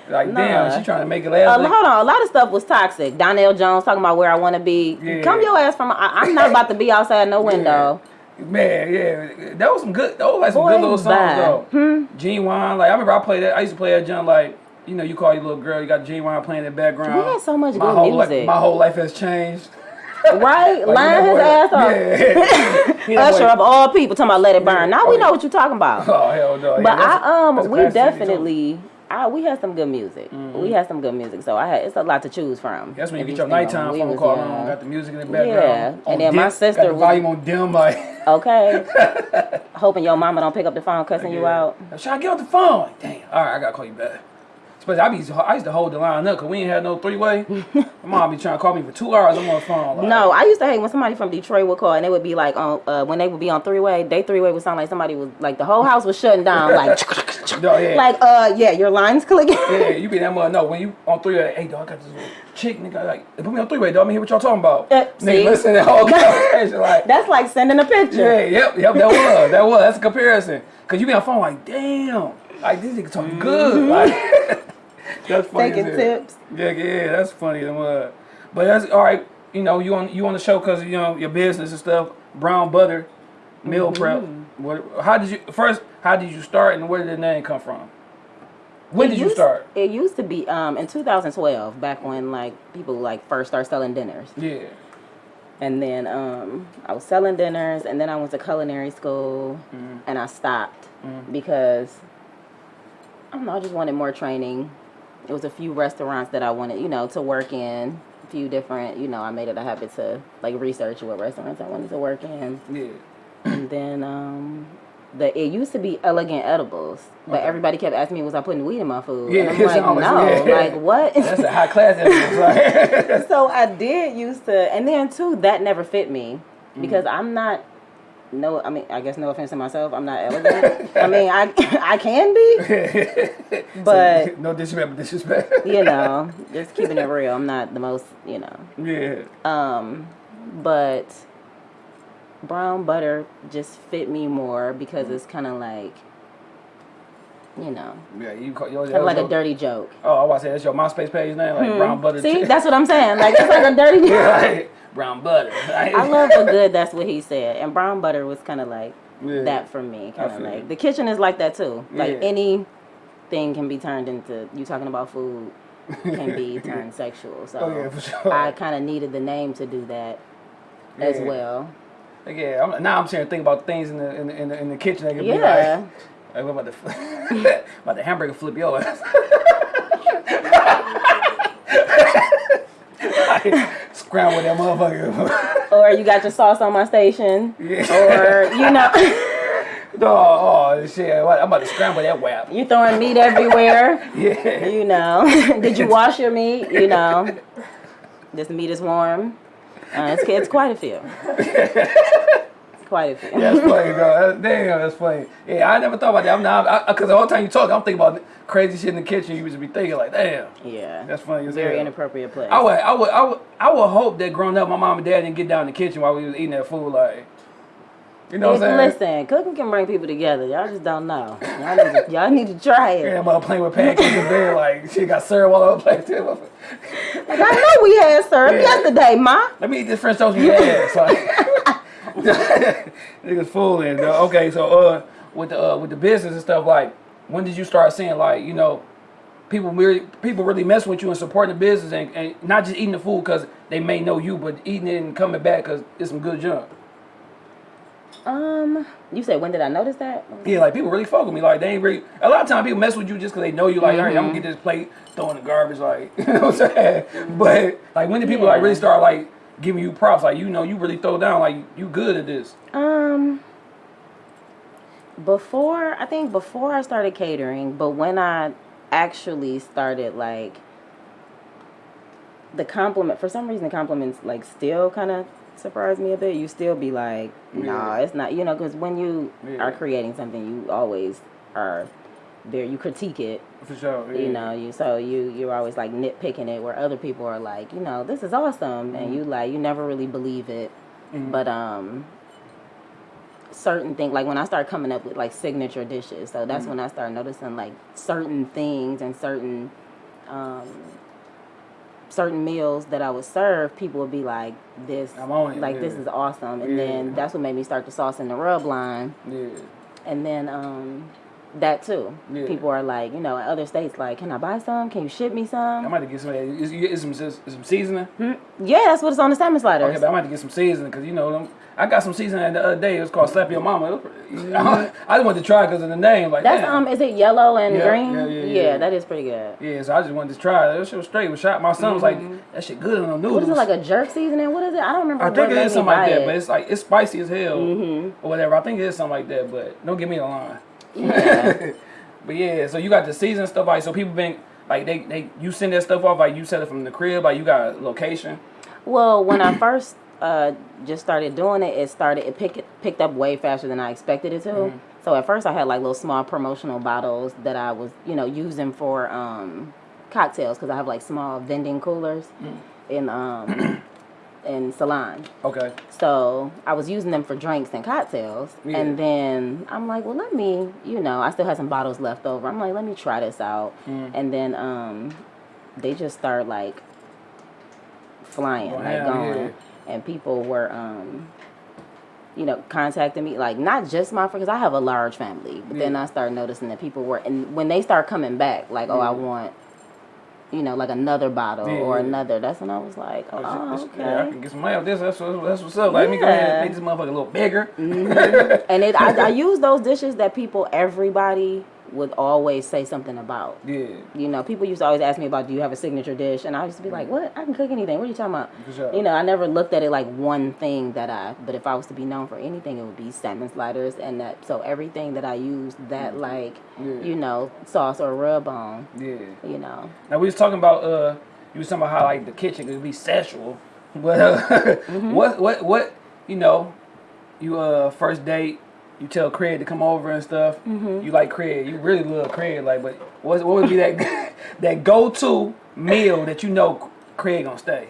Like Nah. damn, she trying to make it Uh, last. hold on, a lot of stuff was toxic. Donell Jones talking about where I want to be. Yeah. Come your ass from. I, I'm not about to be outside no window. Man, yeah, that was some good. That was like some Boy, good little songs bye. though. Hmm? Ginuwine, like I remember I played that. I used to play that John like. You know, you call your little girl, you got Ginuwine playing in the background. We had so much my good whole music. my whole life has changed. Right? Like, his know ass off. Yeah. That Usher boy- of all people talking about let it burn. Now Oh, we yeah. know what you're talking about. Oh hell no! But yeah, I um we classic CD, too. definitely I we had some good music. Mm-hmm. We had some good music. So I had it's a lot to choose from. That's when you get your nighttime phone was call young. on, got the music in the background. Yeah, and then my sister got the was- volume on dim, like. Okay. Hoping your mama don't pick up the phone cussing you out. Should I get off the phone? Like, damn. All right, I gotta call you back. Especially I be I used to hold the line up because we ain't had no three way. My mom be trying to call me for two hours. I'm on the phone. Like, No, I used to hate when somebody from Detroit would call and they would be like on uh, when they would be on three way. They three way would sound like somebody was like the whole house was shutting down. Like, No, yeah. like uh yeah, your lines clicking. Yeah, you be that mother. No, when you on three way, hey dog, I got this chick, nigga. Like, put me on three way, dog. Let me hear what y'all talking about. Uh, nigga, see? listen to whole conversation. Like, That's like sending a picture. yeah, yep, yep. That was, that was. That's a comparison. Cause you be on phone like, damn, like this nigga talking good. Like, that's funny. Taking tips. Yeah, yeah, that's funny. Them, but that's all right. You know, you on you on the show because you know your business and stuff. Brown butter, meal prep. What? How did you first? How did you start, and where did the name come from? When It did you start? It used to be um in 2012, back when like people like first start selling dinners. Yeah. And then um, I was selling dinners, and then I went to culinary school, Mm-hmm. and I stopped because I don't know. I just wanted more training. It was a few restaurants that I wanted, you know, to work in. A few different, you know, I made it a habit to like research what restaurants I wanted to work in, Yeah. and then um, the it used to be elegant edibles, but Okay. everybody kept asking me, was I putting weed in my food? Yeah, and I'm like, always- no, yeah. like what? That's a high class. So I did used to, and then too, that never fit me Mm. because I'm not. No, I mean, I guess no offense to myself, I'm not elegant. I mean, I I can be, but no disrespect, but disrespect. you know, just keeping it real. I'm not the most, you know. yeah. Um, but brown butter just fit me more because it's kind of like, you know, Yeah. You call yours. kind of like a dirty joke. Oh, I was say that's your MySpace page name, like brown butter. Hmm. See, that's what I'm saying. Like it's like a dirty joke. yeah, like, brown butter. I love a good. That's what he said. And brown butter was kind of like Yeah. that for me. Kind of like you. the kitchen is like that too. Like Yeah. anything can be turned into. You talking about food can be turned sexual. So Oh yeah, for sure. I kind of needed the name to do that as well. Yeah, I'm, now I'm saying think about things in the in the, in the, in the kitchen that could Yeah. be like, like about the about the hamburger flip your ass. like, scramble that motherfucker. Or you got your sauce on my station. yeah. Or you know, oh, oh shit! I'm about to scramble that whap. you throwing meat everywhere. Yeah. You know, did you wash your meat? You know, this meat is warm. Uh, it's, it's quite a few. A few. That's funny, bro. That's, damn, that's funny. Yeah, I never thought about that. I'm not because the whole time you talk, I'm thinking about crazy shit in the kitchen. You used to be thinking like, damn, Yeah. that's funny. As Very hell. inappropriate place. I would, I would, I would, I would hope that growing up, my mom and dad didn't get down in the kitchen while we was eating that food. Like, you know what I'm saying? listen, cooking can bring people together. Y'all just don't know. Y'all need to, y'all need to try it. Yeah, mother playing with pancakes in bed, like she got syrup all over the place. Like, I know we had syrup Yeah. yesterday, ma. Let me eat this French toast with your ass. Like, niggas fooling. though. Okay, so uh, with the uh, with the business and stuff, like, when did you start seeing like, you know, people really people really messing with you and supporting the business and, and not just eating the food because they may know you, but eating it and coming back because it's some good junk. Um, you said when did I notice that? Yeah, like people really fuck with me. Like they ain't really. A lot of times people mess with you just because they know you. Like, all right, I'm Mm-hmm. gonna get this plate, throw in the garbage. Like, you know what I'm saying? But like when do people like really start like giving you props? Like you know you really throw down. Like you good at this. Um, before I think before I started catering, but when I actually started like the compliment for some reason the compliments like still kind of surprise me a bit. You still be like, nah, Yeah. it's not. You know, because when you Yeah. are creating something, you always are there. You critique it. For sure. You know, you so you you're always like nitpicking it, where other people are like, you know, this is awesome, and you like you never really believe it. But um, certain things like when I start coming up with like signature dishes, so that's when I start noticing like certain things and certain um certain meals that I would serve, people would be like, "This, I'm on it, like this is awesome," and Yeah. then that's what made me start the sauce and the rub line Yeah. and then um that too. Yeah. People are like, you know, in other states, like, can I buy some? Can you ship me some? I might have to get some. Is, is some is some seasoning? Yeah, that's what it's on the salmon sliders. Okay, but I might have to get some seasoning because you know them. I got some seasoning the other day. It was called Slap Your Mama. Pretty- I just wanted to try because of the name. Like that's damn. um, is it yellow and Yeah, green? yeah, yeah, yeah. that is pretty good. Yeah, so I just wanted to try it. That shit was straight. Was shot. My son was like, "That shit good on the noodles." What is it like a jerk seasoning? What is it? I don't remember. I think it is me something like that, it. Mm-hmm. but it's like it's spicy as hell or whatever. I think it is something like that, but don't give me the line. Yeah. But yeah, so you got the season stuff like so people been like they they you send that stuff off like you sell it from the crib like you got a location. Well, when I first uh, just started doing it, it started it picked picked up way faster than I expected it to. Mm-hmm. So at first, I had like little small promotional bottles that I was you know using for um, cocktails because I have like small vending coolers Mm. in um, in Salon. Okay. So I was using them for drinks and cocktails, Yeah. and then I'm like, well, let me, you know, I still had some bottles left over. I'm like, let me try this out, Mm. and then um, they just start like flying, like going, yeah. and people were, um, you know, contacting me, like not just my friends, because I have a large family, but then I started noticing that people were, and when they start coming back, like, oh, I want. You know, like another bottle Yeah, or yeah. another. That's when I was like, oh, oh This- okay. Yeah, I can get some money off this. That's, that's what's up. Like, let me go ahead and make this motherfucker a little bigger. Mm-hmm. and it I, I use those dishes that people everybody would always say something about. Yeah, you know people used to always ask me about do you have a signature dish? And i used to be like what? I can cook anything. What are you talking about? Sure. you know i never looked at it like one thing that i but if i was to be known for anything it would be salmon sliders and that so everything that i used that like Yeah. you know sauce or rub on yeah. you know. Now we was talking about uh, you was talking about how like the kitchen could be sexual, but uh, Mm-hmm. what what what you know, you uh first date, you tell Craig to come over and stuff. Mm-hmm. You like Craig, you really love Craig, like, but what what would be that that go to meal that you know Craig gonna stay?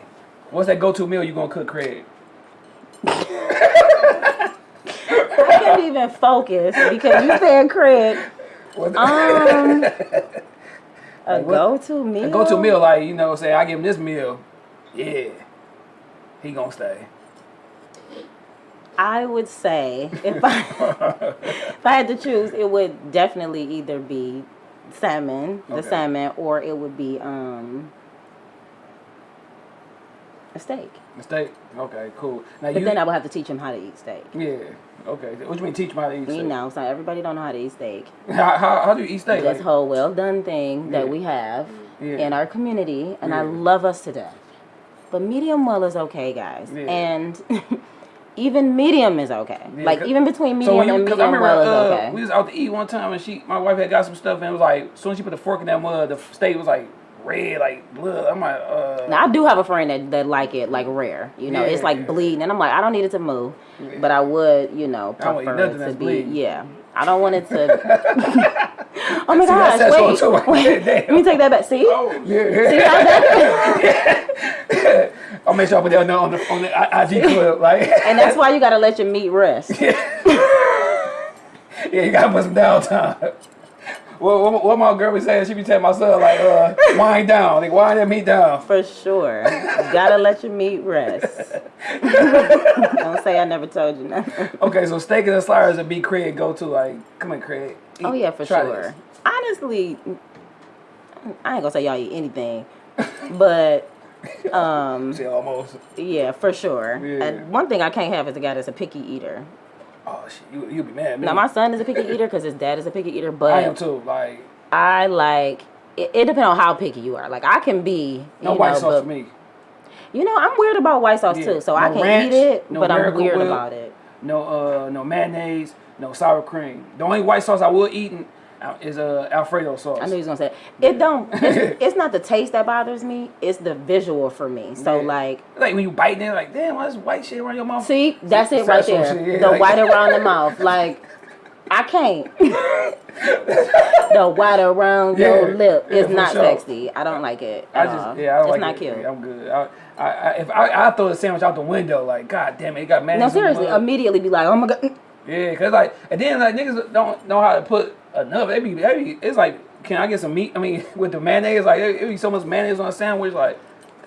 What's that go to meal you gonna cook Craig? i can't even focus because you said craig um a Like go-to meal a go to meal like you know, say I give him this meal, yeah, he gonna stay. I would say if I if I had to choose, it would definitely either be salmon, the Okay. salmon, or it would be um a steak. The steak, okay, cool. Now But you, then I would have to teach him how to eat steak. yeah, okay. What do you mean teach him how to eat You steak? know, so everybody don't know how to eat steak. How, how, how do you eat steak? This Like, whole well done thing that we have Yeah. in our community, and I love us to death. But medium well is okay, guys, Yeah. and even medium is okay. Yeah, like even between so medium when you, and cause I medium remember well is uh, okay. we was out to eat one time and she, my wife had got some stuff and it was like, as soon as she put the fork in that mud, the steak was like red, like blood. I'm like, uh, Now I do have a friend that, that like it like rare. You know, it's Yeah. like bleeding, and I'm like, I don't need it to move, but I would, you know, I don't eat prefer it to be. bleeding. Yeah, I don't want it to. oh my See, gosh! that's Wait, what I'm talking about. wait. Let me take that back. See, oh, see how that? I'll make sure I put that on the, on the, on the IG clip, right? and that's why you gotta let your meat rest. yeah, you gotta put some downtime. What, what, what my girl be saying, she be telling my son, like, uh, wind down, like, wind that meat down. For sure, you gotta let your meat rest. don't say I never told you nothing. Okay, so steak and sliders would be Craig go to, like, come on, Craig. Oh yeah, for try sure. this. Honestly, I ain't gonna say y'all eat anything, but um. Say almost. Yeah, for sure. Yeah. And one thing I can't have is a guy that's a picky eater. Oh shit, you you be mad. me. Now my son is a picky eater because his dad is a picky eater, but I am too. Like I like it, it depends on how picky you are. Like I can be no white know, sauce for me. You know, I'm weird about white sauce Yeah. too, so I can ranch, eat it, no but I'm weird Whip. about it. No uh no mayonnaise, no sour cream. The only white sauce I will eat uh, is uh Alfredo sauce. I knew he was gonna say it. Don't. It's, it's not the taste that bothers me; it's the visual for me. So Yeah. like, like when you bite it, like damn, what's white shit around your mouth? see, that's it right there. shit, yeah, the like- white around the mouth, like. I can't. the white around your lip yeah, is not sure. sexy. I don't like it. I just all. yeah, I don't it's like not it. cute. Yeah, I'm good. I, I, I if I, I throw the sandwich out the window, like god damn it, it got no, in the seriously, immediately be like, oh my god. Yeah, cause like, and then like niggas don't know how to put enough. They be, they be it's like, can I get some meat? I mean, with the mayonnaise, like it, it be so much mayonnaise on a sandwich, like.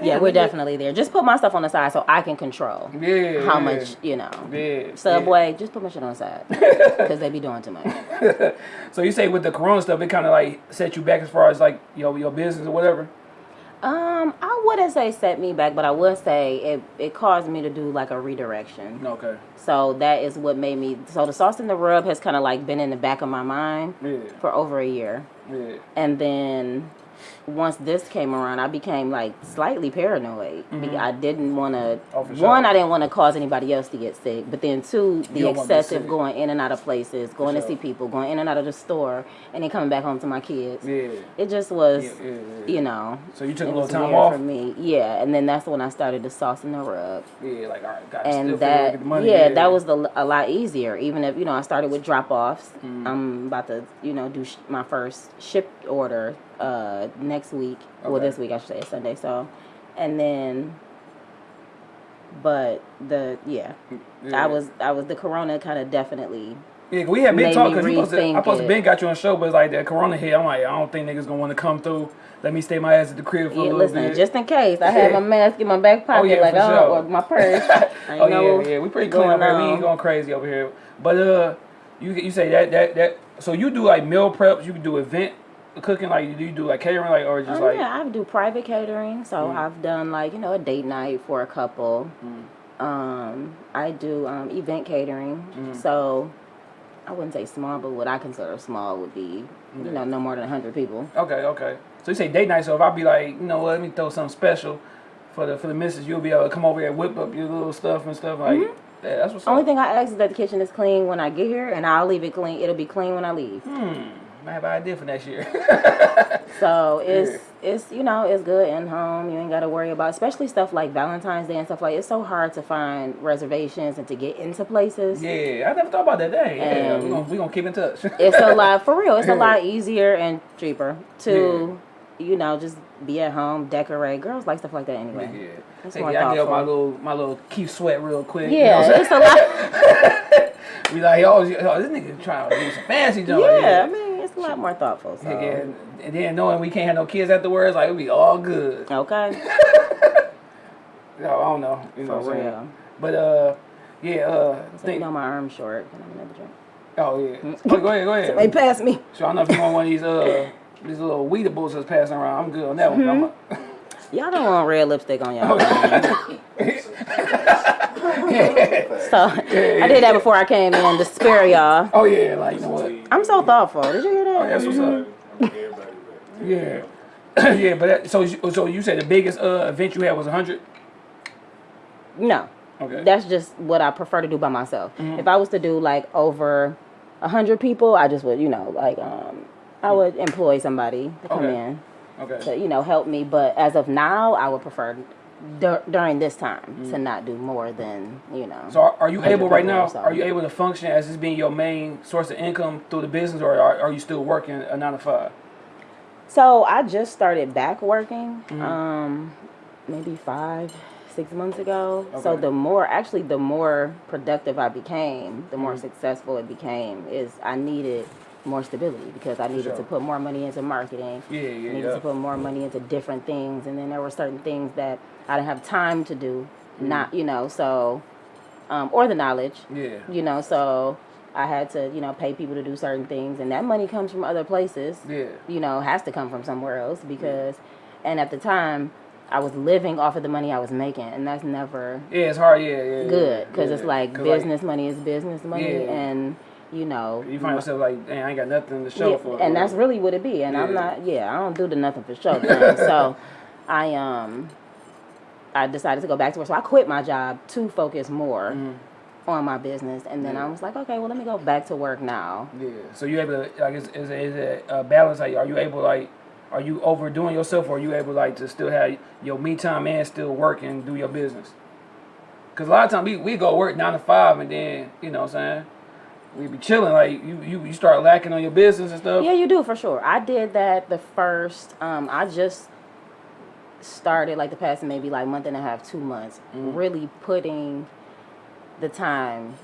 Yeah, we're definitely there. Just put my stuff on the side so I can control Yeah. how yeah, much, you know. Yeah. Subway, just put my shit on the side because they be doing too much. So you say with the Corona stuff, it kind of like set you back as far as like your your business or whatever. Um, I wouldn't say set me back, but I would say it it caused me to do like a redirection. Okay. So that is what made me. So the sauce and the rub has kind of like been in the back of my mind Yeah. for over a year, Yeah. and then once this came around, I became like slightly paranoid. Be- I didn't want to. Mm-hmm. Oh, for sure. One, I didn't want to cause anybody else to get sick, but then two, the don't wanna be excessive going in and out of places, going to sure. see people, going in and out of the store, and then coming back home to my kids. Yeah. It just was, Yeah, yeah, yeah. you know. So you took a little time off. for me. Yeah, and then that's when I started the sauce and the rub, Yeah, like all right, got still and figure that get the money. yeah, that was the, a lot easier. Even if you know I started with drop offs, Mm-hmm. I'm about to you know do sh- my first shipped order uh next week. Well, this week I should say it's Sunday. So, and then, but the yeah, Yeah. I was I was the Corona kind of definitely Yeah, we had been talking I supposed to been got you on the show, but it's like that Corona hit. I'm like, I don't think niggas gonna want to come through. Let me stay my ass at the crib for a little listen, bit. just in case, I had my mask in my back pocket, yeah, like oh, sure. my purse. Oh know yeah, yeah, we pretty clean here. We ain't going crazy over here. But uh, you you say that that that. So you do like meal preps. You can do event cooking. Like do you do like catering, like or just Um, like yeah, I do private catering, so Mm. I've done like you know a date night for a couple. Mm. Um, I do um, event catering, Mm. so I wouldn't say small, but what I consider small would be you know no more than hundred people. okay, okay. So you say date night. So if I be like, you know, what, let me throw something special for the for the missus, you'll be able to come over here and whip up your little stuff and stuff like. Yeah, that's what's Only up. thing I ask is that the kitchen is clean when I get here, and I'll leave it clean. It'll be clean when I leave. I have an idea for next year. So it's it's you know it's good in home. You ain't got to worry about especially stuff like Valentine's Day and stuff like. It's so hard to find reservations and to get into places. yeah, I never thought about that. Dang. Yeah, we gonna we gonna keep in touch. It's a lot for real. It's a lot easier and cheaper to you know just be at home, decorate. Girls like stuff like that anyway. Yeah. It's Hey, yeah, I get my little my little keep sweat real quick. you know Yeah, it's a lot. we like, oh, oh, this nigga trying to do some fancy junk. Yeah, I mean a lot more thoughtful. So. Yeah, and, and then knowing we can't have no kids afterwards, like it be all good. Okay, No, I don't know. You know for what I'm saying? real. But uh, yeah, uh, So you think, know my arm's short. Can I have another drink? oh yeah. Oh, go ahead, go ahead. Somebody pass me. So I don't know if you want one of these uh these little weedables that's passing around. I'm good on that one. Mm-hmm. Y'all don't want red lipstick on y'all. yeah. So I did that before I came in to spare y'all. Oh yeah, like you know what? I'm so thoughtful. Did you hear Oh, that? that's what's up. Yeah. yeah, but that, so you- so you said the biggest uh event you had was 100? No. Okay. That's just what I prefer to do by myself. Mm-hmm. If I was to do like over a hundred people, I just would, you know, like um, I would employ somebody to come Okay. in okay. to, you know, help me. But as of now, I would prefer dur- during this time to not do more than, you know. Mm. So are, are you able right now? so. Are you able to function as this being your main source of income through the business, or are, are you still working a nine to five? So I just started back working, Mm-hmm. um, maybe five, six months ago. So the more, actually, the more productive I became, the Mm-hmm. more successful it became. Is I needed more stability because I needed sure. to put more money into marketing. Yeah, yeah, I needed yeah. to put more money into different things, and then there were certain things that I didn't have time to do. Mm-hmm. Not, you know, so um, or the knowledge Yeah. you know so i had to you know pay people to do certain things and that money comes from other places Yeah. you know has to come from somewhere else because and at the time I was living off of the money I was making, and that's never Yeah, it's hard. Yeah, yeah. yeah, good because yeah. it's like business money is business money, Yeah. and you know you find yourself like, damn, I ain't got nothing to show yeah, for. it. and that's really what it be. And I'm not, yeah, I don't do the nothing for show thing. so I um I decided to go back to work. So I quit my job to focus more on my business, and then. Yeah. I was like, okay, well, let me go back to work now. Yeah. So you able to like is is, is it a balance? Like, are you able like, are you overdoing yourself, or are you able like to still have your me time and still work and do your business? Because a lot of times we, we go work nine to five and then you know what I'm saying we be chilling like you, you you start lacking on your business and stuff. Yeah, you do for sure. I did that the first. Um, I just started like the past maybe like month and a half, two months, Mm-hmm. really putting the time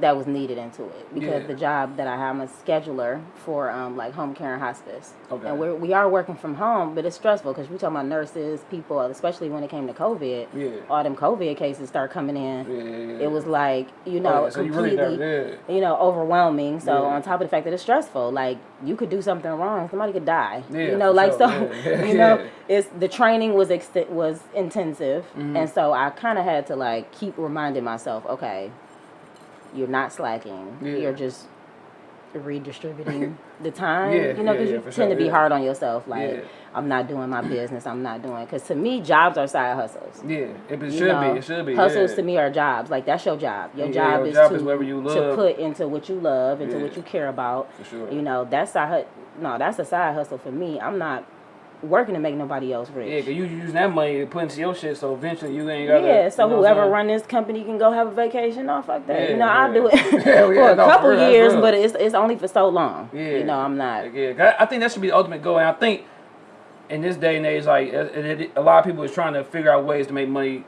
that was needed into it because Yeah. the job that I have, I'm a scheduler for um, like home care and hospice, Okay. and we're, we are working from home, but it's stressful because we talking about nurses, people, especially when it came to COVID. Yeah. All them COVID cases start coming in. Yeah, yeah, yeah. It was like you Oh, know yeah, so you really completely you know, overwhelming. So on top of the fact that it's stressful, like you could do something wrong, somebody could die. Yeah, you know, like sure. so, you know, it's the training was ex- was intensive, Mm-hmm. and so I kind of had to like keep reminding myself, okay, you're not slacking. Yeah. You're just redistributing the time. Yeah, you know, because yeah, you tend sure, to be hard on yourself. Like. I'm not doing my business. I'm not doing because to me, jobs are side hustles. Yeah, it, it should know, be. It should be. Hustles to me are jobs. Like that's your job. Your job your is job to, is you to put into what you love, into what you care about. For sure. You know, that's side no, that's a side hustle for me. I'm not working to make nobody else Yeah, rich. cause you using that money to put into your shit, so eventually you ain't got. Yeah, so you know whoever run this company can go have a vacation. No, fuck that. Yeah, you know, I'll yeah. do it Hell for yeah, a no, for couple real, years, but it's it's only for so long. Yeah. You know, I'm not. Yeah, I think that should be the ultimate goal, and I think in this day and age, like it, it, a lot of people is trying to figure out ways to make money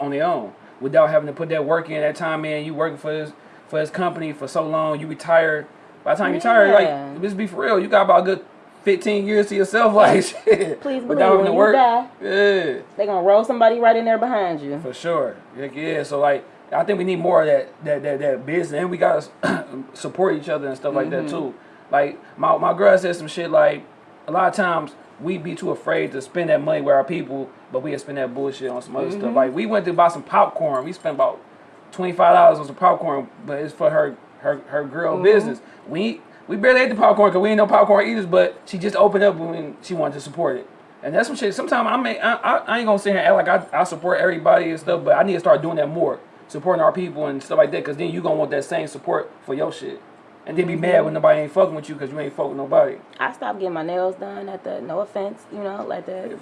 on their own without having to put that work in, that time in. You working for this for this company for so long, you retire. By the time you retire, like let's be for real, you got about a good fifteen years to yourself, like shit. Please believe without when you work. die, Yeah. they gonna roll somebody right in there behind you. For sure. Like, yeah, so like I think we need more of that that that, that business and we gotta support each other and stuff like that mm-hmm. too. Like my my girl said some shit like a lot of times we be too afraid to spend that money with our people, but we spend that bullshit on some other stuff. Mm-hmm. Like we went to buy some popcorn. We spent about twenty five dollars on some popcorn, but it's for her her her girl mm-hmm. business. We we barely ate the popcorn because we ain't no popcorn eaters, but she just opened up when she wanted to support it. And that's some shit. Sometimes I may I, I, I ain't gonna sit here and act like I, I support everybody and stuff, but I need to start doing that more, supporting our people and stuff like that. Cause then you gonna want that same support for your shit, and then be mad when nobody ain't fucking with you because you ain't fucking with nobody. I stopped getting my nails done at the. No offense, you know, like the.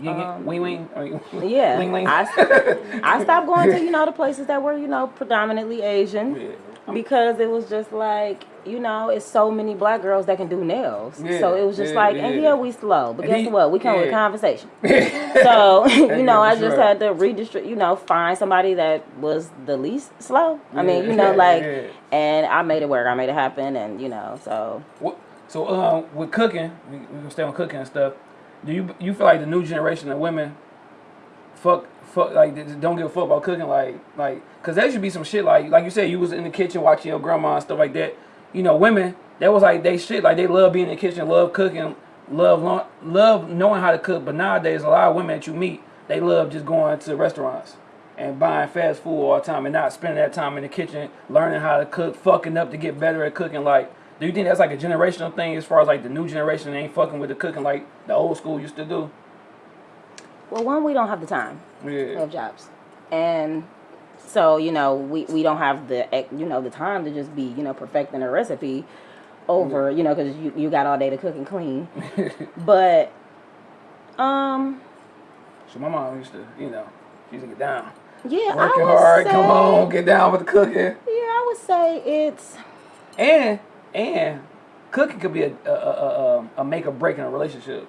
The um, wing wing. I mean, Yeah, ling, ling. I, I stopped going to you know the places that were you know predominantly Asian Yeah. Because it was just like you know it's so many black girls that can do nails. Yeah, So it was just yeah, like, yeah. and yeah, we slow, but And guess he- what? We come with yeah. conversation. so you know, I just had to redistribute. You know, find somebody that was the least slow. I mean, you know, like, and I made it work. I made it happen, and you know, so What, so um, with cooking, we, we gonna stay on cooking and stuff. Do you you feel like the new generation of women, fuck fuck like don't give a fuck about cooking like like because there should be some shit like like you said you was in the kitchen watching your grandma and stuff like that. You know, women that was like they shit like they love being in the kitchen, love cooking, love love knowing how to cook. But nowadays, a lot of women that you meet, they love just going to restaurants and buying fast food all the time and not spending that time in the kitchen learning how to cook, fucking up to get better at cooking. Like, do you think that's like a generational thing as far as like the new generation ain't fucking with the cooking like the old school used to do? well, one, we don't have the time. Yeah. have jobs, and so you know we, we don't have the you know the time to just be you know perfecting a recipe over you know because you, you got all day to cook and clean but um So my mom used to, you know, she used to get down. yeah Working I would hard, say, come on, get down with the cooking. yeah I would say it's And and cooking could be a a, a, a, a make or break in a relationship.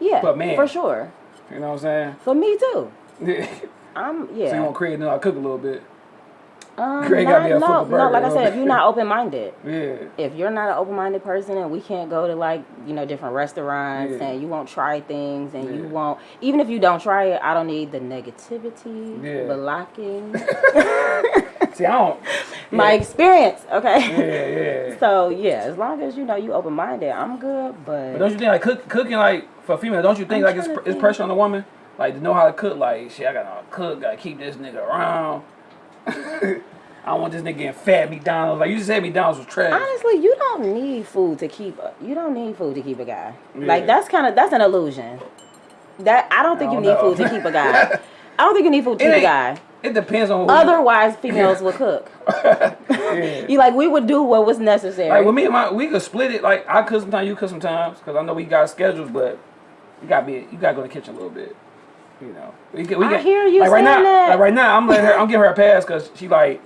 yeah But, man. for sure You know what I'm saying? for me too? I'm yeah. So you want Craig to know to cook a little bit. um, Craig not- no a no like I said if you're not open minded Yeah. if you're not an open-minded person and we can't go to like you know different restaurants Yeah. and you won't try things and you won't even if you don't try it i don't need the negativity Yeah. blocking See, I don't. My yeah, experience, okay. Yeah, yeah. So yeah, as long as you know you open minded, I'm good. But, But don't you think like cook, cooking like for female? Don't you think I'm like it's, it's pressure on the woman like to know how to cook? Like shit, I gotta cook, gotta keep this nigga around. I don't want this nigga getting fat McDonald's. Like you just said, McDonald's was trash. honestly, you don't need food to keep. A, you don't need food to keep a guy. Yeah. Like that's kind of that's an illusion. That I don't think I you don't need know. food to keep a guy. I don't think you need food to It keep a guy. It depends on. Otherwise, females would cook. yeah. You like we would do what was necessary. Like with me and my, we could split it. Like I cook sometimes, you cook sometimes, because I know we got schedules, but you got to be, you got to go to the kitchen a little bit. You know, we can, we I hear you like right now, that. like right now, I'm letting her, I'm giving her a pass because she like,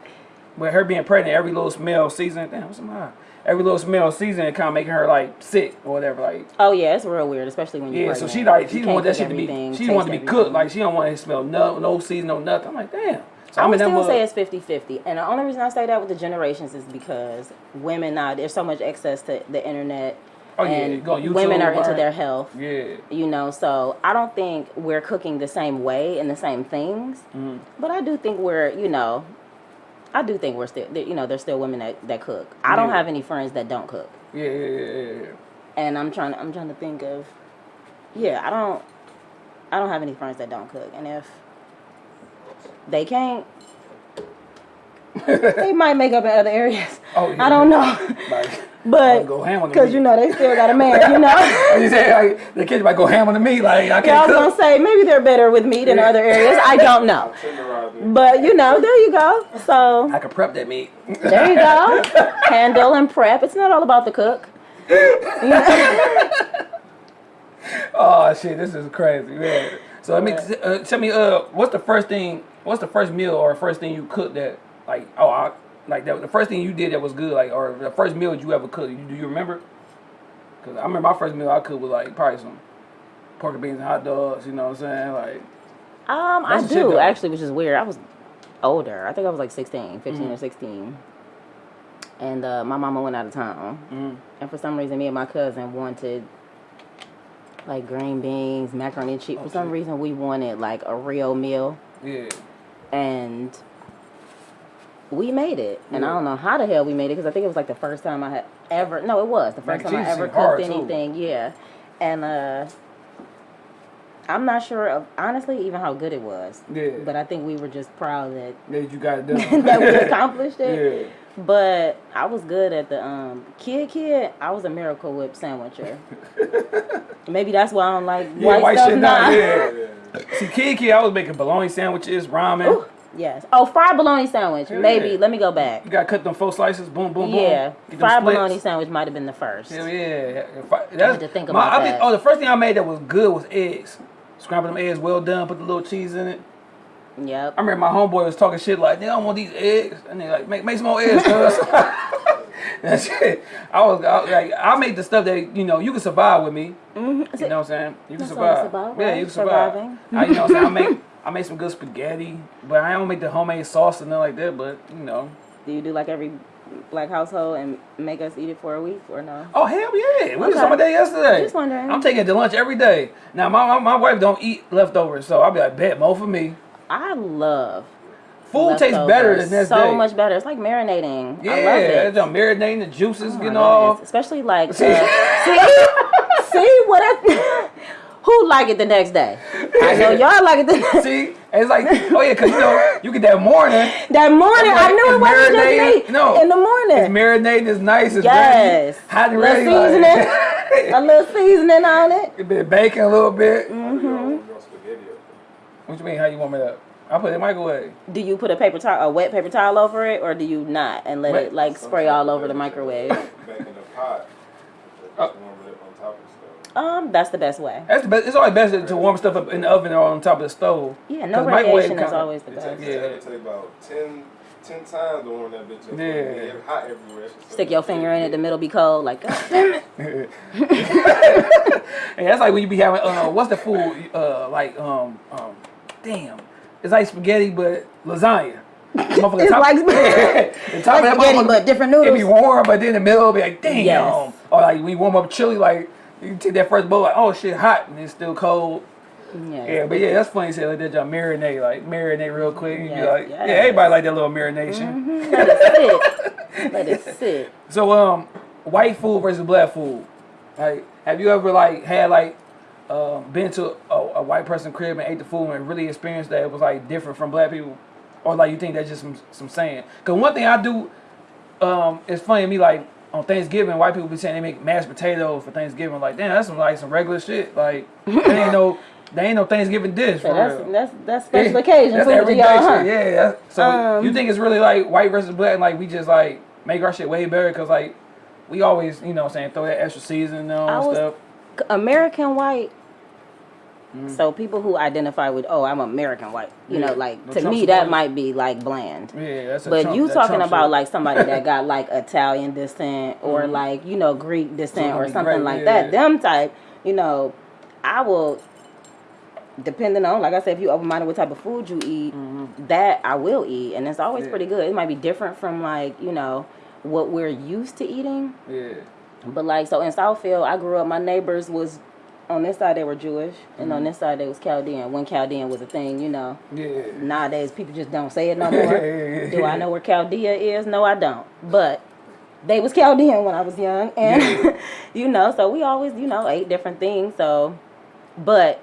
with her being pregnant, every little smell season, damn, what's the matter? Every little smell season, it kind of making her like sick or whatever. Like, oh yeah, it's real weird, especially when you're yeah, so she like, she You want that shit to be, she want to be taste cooked. Like, she don't want it to smell no, no season, no nothing. I'm like, damn. So I I'm would still say it's 50 50. And the only reason I say that with the generations is because women now, there's so much access to the internet. Oh, yeah, and go on YouTube, women are into their health. Yeah. You know, so I don't think we're cooking the same way and the same things. Mm-hmm. But I do think we're, you know, I do think we're still, you know, there's still women that, that cook. I don't have any friends that don't cook. Yeah, yeah, yeah, yeah. And I'm trying to, I'm trying to think of, yeah, I don't, I don't have any friends that don't cook. And if they can't, they might make up in other areas. Oh, yeah. I don't know. Like, But go ham on the because meat. you know they still got a man, you know. You say, like, the kids might go ham on the meat. Like I Yeah, I can't was gonna say maybe they're better with meat in other areas. I don't know, but you know, there you go. So I can prep that meat. there you go. Handle and prep. It's not all about the cook. oh shit, this is crazy, man. So I mean, uh, tell me, uh, what's the first thing? What's the first meal or first thing you cooked that, like, oh, I, like that, the first thing you did that was good, like, or the first meal you ever cooked? You, do you remember? Cause I remember my first meal I cooked was like probably some pork and beans and hot dogs. You know what I'm saying? Like, Um, I That's the shit, do actually, which is weird. I was older. I think I was like 16, 15 Mm-hmm. or 16. And uh, my mama went out of town. mm, And for some reason, me and my cousin wanted like green beans, macaroni and cheese. For some Okay. reason, we wanted like a real meal. yeah, And we made it. And I don't know how the hell we made it because I think it was like the first time I had ever. No, it was the first and time I ever cooked too. anything. Yeah. And uh, I'm not sure of honestly even how good it was. yeah. But I think we were just proud that that you got it done. that we accomplished it. yeah. But I was good at the um kid kid. I was a Miracle Whip sandwicher. Maybe that's why I don't like Yeah, white, white stuff shit now. now. Yeah. See, kid, kid, I was making bologna sandwiches, ramen. Ooh, yes. Oh, fried bologna sandwich. Yeah. Maybe. Let me go back. You got to cut them four slices, boom, boom, boom. Yeah, fried bologna sandwich might have been the first. Hell yeah. If I, that's, to think my- about I think- oh, the first thing I made that was good was eggs. Scrambled them eggs well done, put the little cheese in it. Yep. I remember my homeboy was talking shit like, nigga, I don't want these eggs. And they like, make, make some more eggs, cuz. That's it. I was I, like, I made the stuff that, you know, you can survive with me. Mhm. You know what I'm saying? You can That's survive. about, yeah, you can survive. Surviving. I, you know what I'm saying? I make, I made some good spaghetti, but I don't make the homemade sauce and nothing like that, but, you know. Do you do like every black household and make us eat it for a week or no? Oh hell yeah! We was Okay. talking about that yesterday. Just wondering. I'm taking it to lunch every day. Now my, my my wife don't eat leftovers, so I'll be like, bet more for me. I love Food tastes better leftovers. than next so day. much better. It's like marinating. Yeah, I love it. it's marinating the juices, Oh getting off. Especially like See? uh, see, see what I, who like it the next day? I know y'all like it See, it's like, oh yeah, cause you know you get that morning. That morning, I Like, knew it it's wasn't just me. No. in the morning, It's morning, marinating, it's nice, it's Yes. ready, hot and Little ready. seasoning. a little seasoning on it. a bit of bacon, a little bit. Mm-hmm. What you mean? How you want me to? I put it in the microwave. Do you put a paper towel, a wet paper towel over it, or do you not and let Wet. it like spray all over the microwave? Back in the pot. Um, that's the best way. That's the best. It's always best to warm stuff up in the oven or on top of the stove. Yeah, no microwave radiation is kinda- always the It best. takes, Yeah. it take about 10, 10 times to warm that bitch up. Yeah. It's hot everywhere. It's Stick your finger in it, the middle be cold. Like, God damn it. And that's like when you be having uh, what's the food uh like um um damn it's like spaghetti but lasagna. Motherfucker, It's top- like- the top of Like that spaghetti, motherfucker, but different noodles. It be warm, but then the middle be like damn. Yes. Or like we warm up chili, like you take that first bowl, like oh shit, hot, and it's still cold. Yeah. Yeah, but yeah, that's funny. You say like that, y'all marinate, like marinate real quick. Yes, like, yes. yeah, everybody like that little marination. Let it sit. Let it sit. So, um, white food versus black food. Like, have you ever like had like um, been to a, a white person crib and ate the food and really experienced that it was like different from black people, or like you think that's just some some saying? Cause one thing I do, um, it's funny to me like on Thanksgiving, white people be saying they make mashed potatoes for Thanksgiving. Like, damn, that's some like some regular shit. Like, they ain't no. They ain't no Thanksgiving dish for that's real. that's that's special occasion That's everyday y'all, huh? shit. Yeah. So Um, you think it's really like white versus black? and, Like we just like make our shit way better because like we always you know what I'm saying throw that extra seasoning on and was- stuff. American white. Mm. So people who identify with, oh, I'm American white, you Yeah, know, like to Trump me that might be like bland. Yeah, that's a But Trump- you talking Trump about like somebody that got like Italian descent or Mhm. like you know Greek descent or something great, like yeah. that. Them type, you know, I will. Depending on, like I said, if you open minded what type of food you eat, Mhm. that I will eat, and it's always Yeah. pretty good. It might be different from like you know what we're used to eating, Yeah. but like so in Southfield, I grew up. My neighbors was on this side they were Jewish, and Mm-hmm. on this side they was Chaldean. When Chaldean was a thing, you know. Yeah. Nowadays people just don't say it no more. Do I know where Chaldea is? No, I don't. But they was Chaldean when I was young, and Yeah. you know, so we always you know ate different things. So, but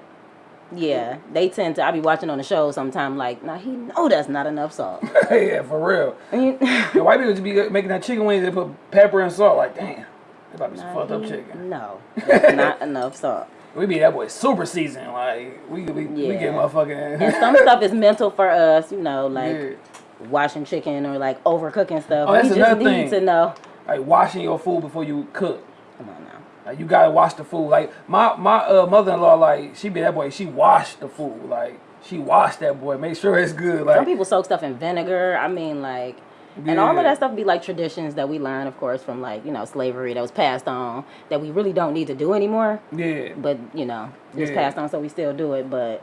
yeah, they tend to. I be watching on the show sometime. Like, now he know that's not enough salt. yeah, for real. The white people just be making that chicken wings and put pepper and salt. Like, damn, that about to be some Nah, fucked up chicken. No, that's not enough salt. We be that boy super seasoned. Like we we, we get motherfucking. And some stuff is mental for us, you know, like Yeah. washing chicken or like overcooking stuff. Oh, that's we just another need thing. to know. like washing your food before you cook. Come on now. Like you gotta wash the food. Like my my uh, mother in law, like she be that boy. She washed the food. Like she washed that boy. Make sure it's good. Like some people soak stuff in vinegar. I mean, like, and all of that stuff be like traditions that we learn, of course, from like you know slavery that was passed on that we really don't need to do anymore. yeah, But you know, it's Yeah. passed on, so we still do it. But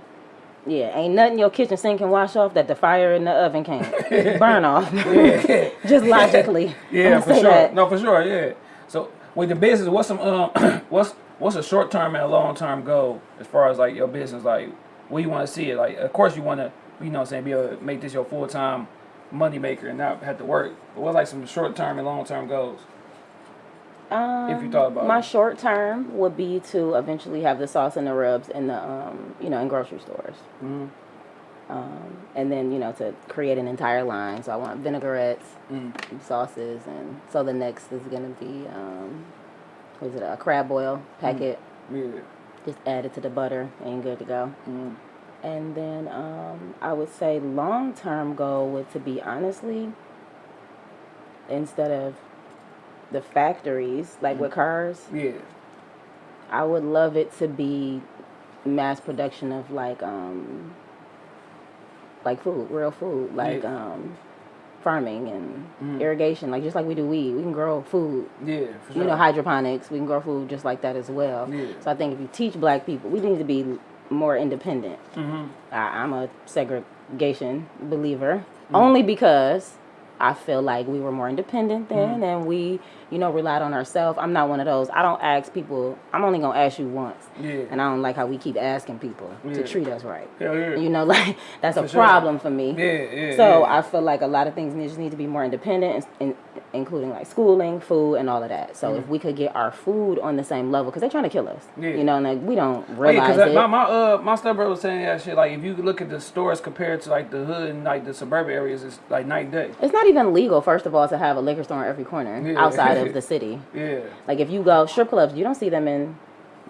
yeah, ain't nothing your kitchen sink can wash off that the fire in the oven can't burn off. Just logically. yeah, for sure. that. No, for sure. Yeah. So with the business, what's some um what's what's a short term and a long term goal as far as like your business? Like where you want to see it? Like of course you want to you know what I'm saying be able to make this your full time money maker and not have to work. But what's like some short term and long term goals? Um, If you thought about my it. short term would be to eventually have the sauce and the rubs in the um, you know in grocery stores, Mm-hmm. um, and then you know to create an entire line. So I want vinaigrettes, Mm. sauces, and so the next is gonna be um, what is it a crab oil packet. Yeah. Just add it to the butter and good to go. Mm. And then um, I would say long term goal would to be honestly instead of the factories like with cars Yeah. I would love it to be mass production of like um like food, real food, like Yeah. um farming and Mhm. irrigation, like just like we do weed. We can grow food. Yeah. For sure. You know, hydroponics, we can grow food just like that as well. Yeah. So I think if you teach black people, we need to be more independent. Mm-hmm. I, I'm a segregation believer, Mm. only because I feel like we were more independent then Mm. and we, you know, relied on ourselves. I'm not one of those. I don't ask people, I'm only going to ask you once. Yeah. And I don't like how we keep asking people Yeah. to treat us right. Hell yeah. You know, like that's a sure. problem for me. Yeah, yeah. So yeah. I feel like a lot of things need, just need to be more independent, in, including like schooling, food, and all of that. So if we could get our food on the same level, because they're trying to kill us. Yeah. You know, and like we don't Oh, yeah, realize cause it. my my uh my stepbrother was saying that shit. Like if you look at the stores compared to like the hood and like the suburban areas, it's like night and day. It's not even legal, first of all, to have a liquor store in every corner Yeah. outside of the city. Yeah. Like if you go strip clubs, you don't see them in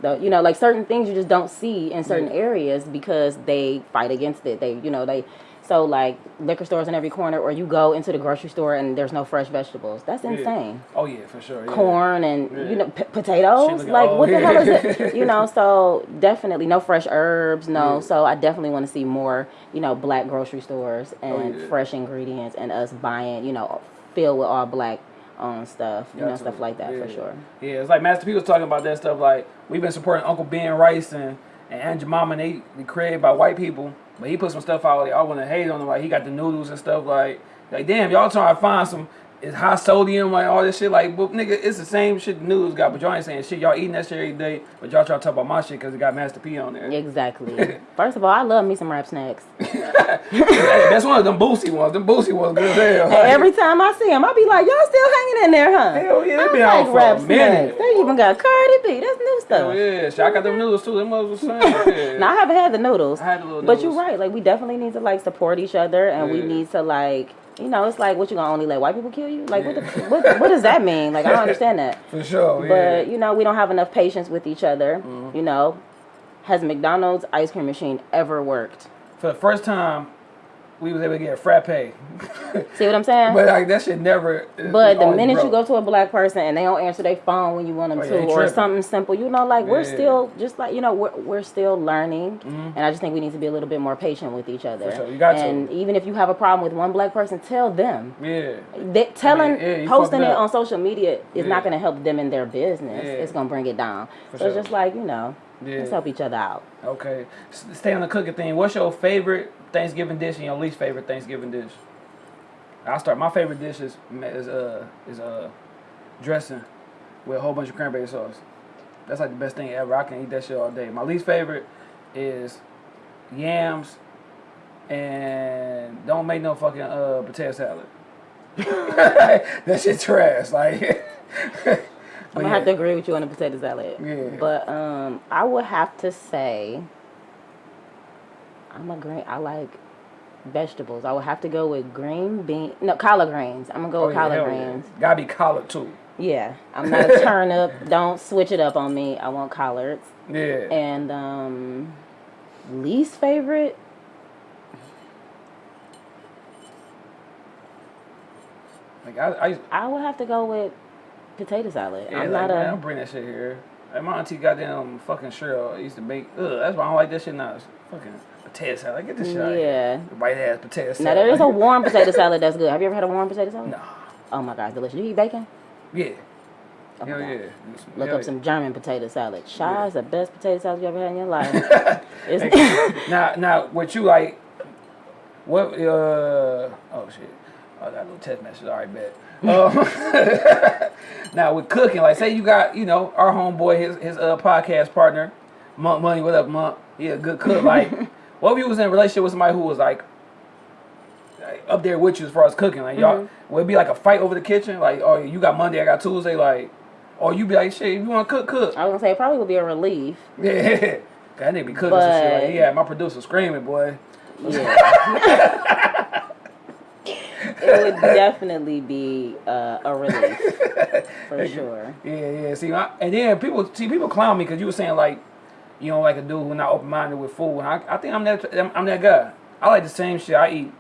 the you know like certain things you just don't see in certain Yeah. areas because they fight against it. They you know they so like liquor stores in every corner, or you go into the grocery store and there's no fresh vegetables. That's Yeah. insane. Oh yeah, for sure. Yeah. Corn and Yeah. you know p- potatoes. Like oh, what the yeah. hell is it? You know, so definitely no fresh herbs. No, Yeah. so I definitely want to see more you know black grocery stores oh, and Oh, yeah. fresh ingredients and us buying you know filled with all black owned stuff. You know stuff like that for sure. Yeah, it's like Master P was talking about that stuff. Like we've been supporting Uncle Ben Rice and and Aunt Jemima, and they they created by white people. But he put some stuff out. Like I want to hate on him. Like he got the noodles and stuff. Like like damn, y'all trying to find some it's high sodium, like all this shit. Like, but nigga, it's the same shit the news got, but y'all ain't saying shit. Y'all eating that shit every day, but y'all try to talk about my shit because it got Master P on there. Exactly. First of all, I love me some rap snacks. That's one of them Boosie ones. Them Boosie ones good hell. And every time I see them, I be like, y'all still hanging in there, huh? Hell yeah, they I been like out for rap a minute. snacks. They even got Cardi B. That's new stuff. Hell yeah, shit, I got them noodles too. Them was the same. Yeah. Now I haven't had the noodles. I had the little But you're right. Like we definitely need to like support each other, and we need to like, you know, it's like what you gonna only let white people kill you? Like what, the, what? What does that mean? Like I don't understand that. For sure, yeah. But you know, we don't have enough patience with each other. Mm-hmm. You know, has McDonald's ice cream machine ever worked? For the first time, we was able to get a frappe. See what I'm saying? but like that shit never. But the minute you go to a black person and they don't answer their phone when you want them Oh, yeah, to, or tripping. something simple, you know, like we're Yeah. Mm-hmm. still just like you know we're we're still learning, and I just think we need to be a little bit more patient with each other. For sure, you got to. and even if you have a problem with one black person, tell them. Yeah. They, telling, yeah, posting it on social media is not going to help them in their business. It's going to bring it down. For so it's just like you know, let's help each other out. Okay. S- Stay on the cooking thing. What's your favorite Thanksgiving dish and your least favorite Thanksgiving dish? I'll start. My favorite dish is is uh is uh dressing with a whole bunch of cranberry sauce. That's like the best thing ever. I can eat that shit all day. My least favorite is yams and don't make no fucking uh potato salad. that shit trash. Like I'm gonna have to agree with you on the potato salad. Yeah. But um, I would have to say, I'm a green. I like vegetables. I would have to go with green bean. No, collard greens. I'm gonna go Oh, with yeah, collard hell yeah. greens. Gotta be collard too. Yeah. I'm not a turnip. Don't switch it up on me. I want collards. Yeah. And um, least favorite. like I, I I would have to go with potato salad. Yeah, I'm like, not man, a. don't bring that shit here. Like my auntie goddamn fucking Cheryl used to make. Ugh, that's why I don't like that shit now. It's fucking potato salad. Get this shit out of here. Yeah. White ass potato salad. Now there is a warm potato salad that's good. Have you ever had a warm potato salad? Nah. Oh my gosh, delicious. You eat bacon? Yeah. Oh Hell yeah. Look Hell up some German potato salad. Shy Yeah. is the best potato salad you ever had in your life. Now, now, what you like? What? Uh. Oh shit. Oh, I got a little text message. All right, bet. Um, now with cooking, like say you got you know our homeboy, his his uh podcast partner, Monk Money. What up, Monk? He a good cook. Like, what if you was in a relationship with somebody who was like, up there with you as far as cooking? Like y'all, would it be like a fight over the kitchen? Like, oh, you got Monday, I got Tuesday. Like, or you be like, shit, if you want to cook, cook. I was gonna say it probably would be a relief. Yeah. That nigga be cooking some shit. Like, But- yeah, my producer screaming, boy. Yeah. it would definitely be uh, a relief for sure. Yeah, yeah. See, I, and then people see people clown me because you were saying like, you don't like a dude who's not open minded with food. And I, I think I'm that I'm, I'm that guy. I like the same shit I eat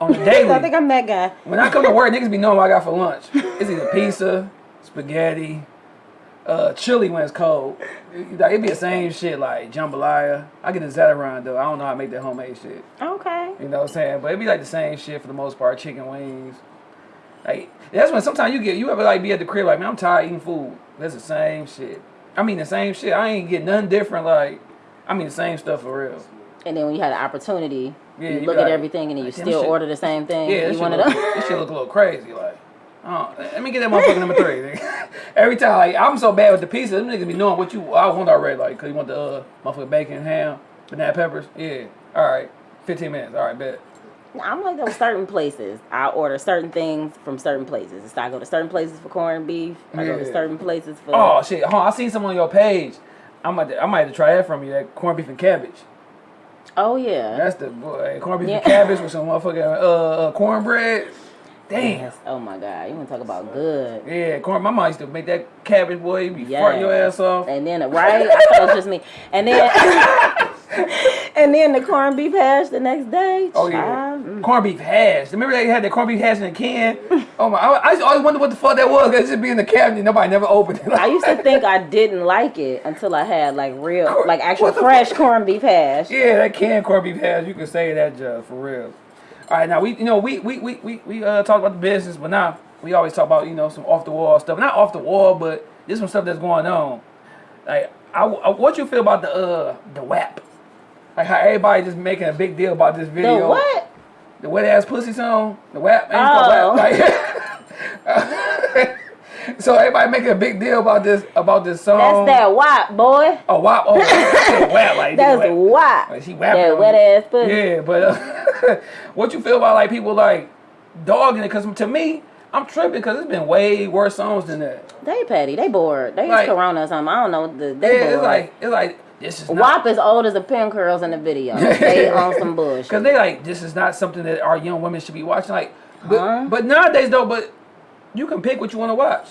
on the daily. I think I'm that guy. when I come to work, niggas be knowing what I got for lunch. It's either pizza, spaghetti, uh, chili when it's cold. Like, it be the same shit like jambalaya. I get the Zatarain though. I don't know how to make that homemade shit. Okay. You know what I'm saying? But it'd be like the same shit for the most part. Chicken wings. Like that's when sometimes you get you ever like be at the crib like man I'm tired of eating food. That's the same shit. I mean the same shit. I ain't get nothing different. Like I mean the same stuff for real. And then when you had the opportunity, Yeah, you you look at it. everything and then you still shit. order the same thing. Yeah, this you shit, one of look, this shit look a little crazy. Like oh, let me get that motherfucker number three. Every time like I'm so bad with the pizza, them niggas be knowing what you I want already. Like cause you want the uh motherfucker bacon, ham, banana peppers. Yeah. All right. 15 minutes. All right, bet. I'm like those certain places. I order certain things from certain places. So I go to certain places for corned beef. I go to certain places for. Oh shit! Hold on, I seen some on your page. I might, I might have to try that from you. That corned beef and cabbage. Oh, yeah. That's the boy. Corned beef and cabbage with some motherfucking uh, uh cornbread. Damn. Yes. Oh my God. You want to talk about good. Yeah, corn. My mom used to make that cabbage boy. You be Yes. farting your ass off. And then, right? I thought it was just me. And then, and then the corned beef hash the next day. Oh yeah, mm. corned beef hash. Remember they had that corned beef hash in a can? Oh my! I, I always wonder what the fuck that was. It just be in the cabinet. Nobody never opened it. I used to think I didn't like it until I had like real, like actual the fresh corned beef hash. Yeah, that can corned beef hash. You can say that, Joe, for real. All right, now we, you know, we we we we, we uh talk about the business, but now we always talk about you know some off the wall stuff. Not off the wall, but there's some stuff that's going on. Like, I, I what you feel about the uh the WAP? Like how everybody just making a big deal about this video. The what? The wet ass pussy song. The WAP. Man, Oh. WAP. Like, so everybody making a big deal about this about this song. That's that WAP, boy. Oh wow! Oh, whap like That's. WAP. Like, she whapping That wet ass pussy. Yeah, but uh, what you feel about like people like dogging it? Because to me, I'm tripping because it's been way worse songs than that. They petty. They bored. They Like- use Corona or something. I don't know. The, they Yeah, bored. it's like it's like this is WAP is old as the pin curls in the video. They on some bullshit. because they like this is not something that our young women should be watching. Like, but, Huh? but nowadays though, but you can pick what you want to watch.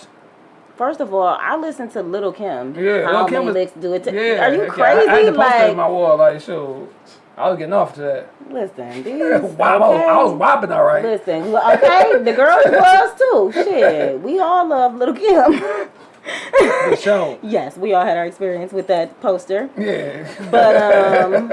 First of all, I listen to Little Kim. Yeah, How Lil' Kim was- licks do it? To, Yeah, Are you okay, I- crazy? I, had to post like, on my wall. Like, sure, I was getting off to that. listen, these. Wow, I was- I was okay? whopping all right. Listen, okay, the girls was too. Shit, we all love Little Kim. For sure. yes, we all had our experience with that poster. Yeah. But um,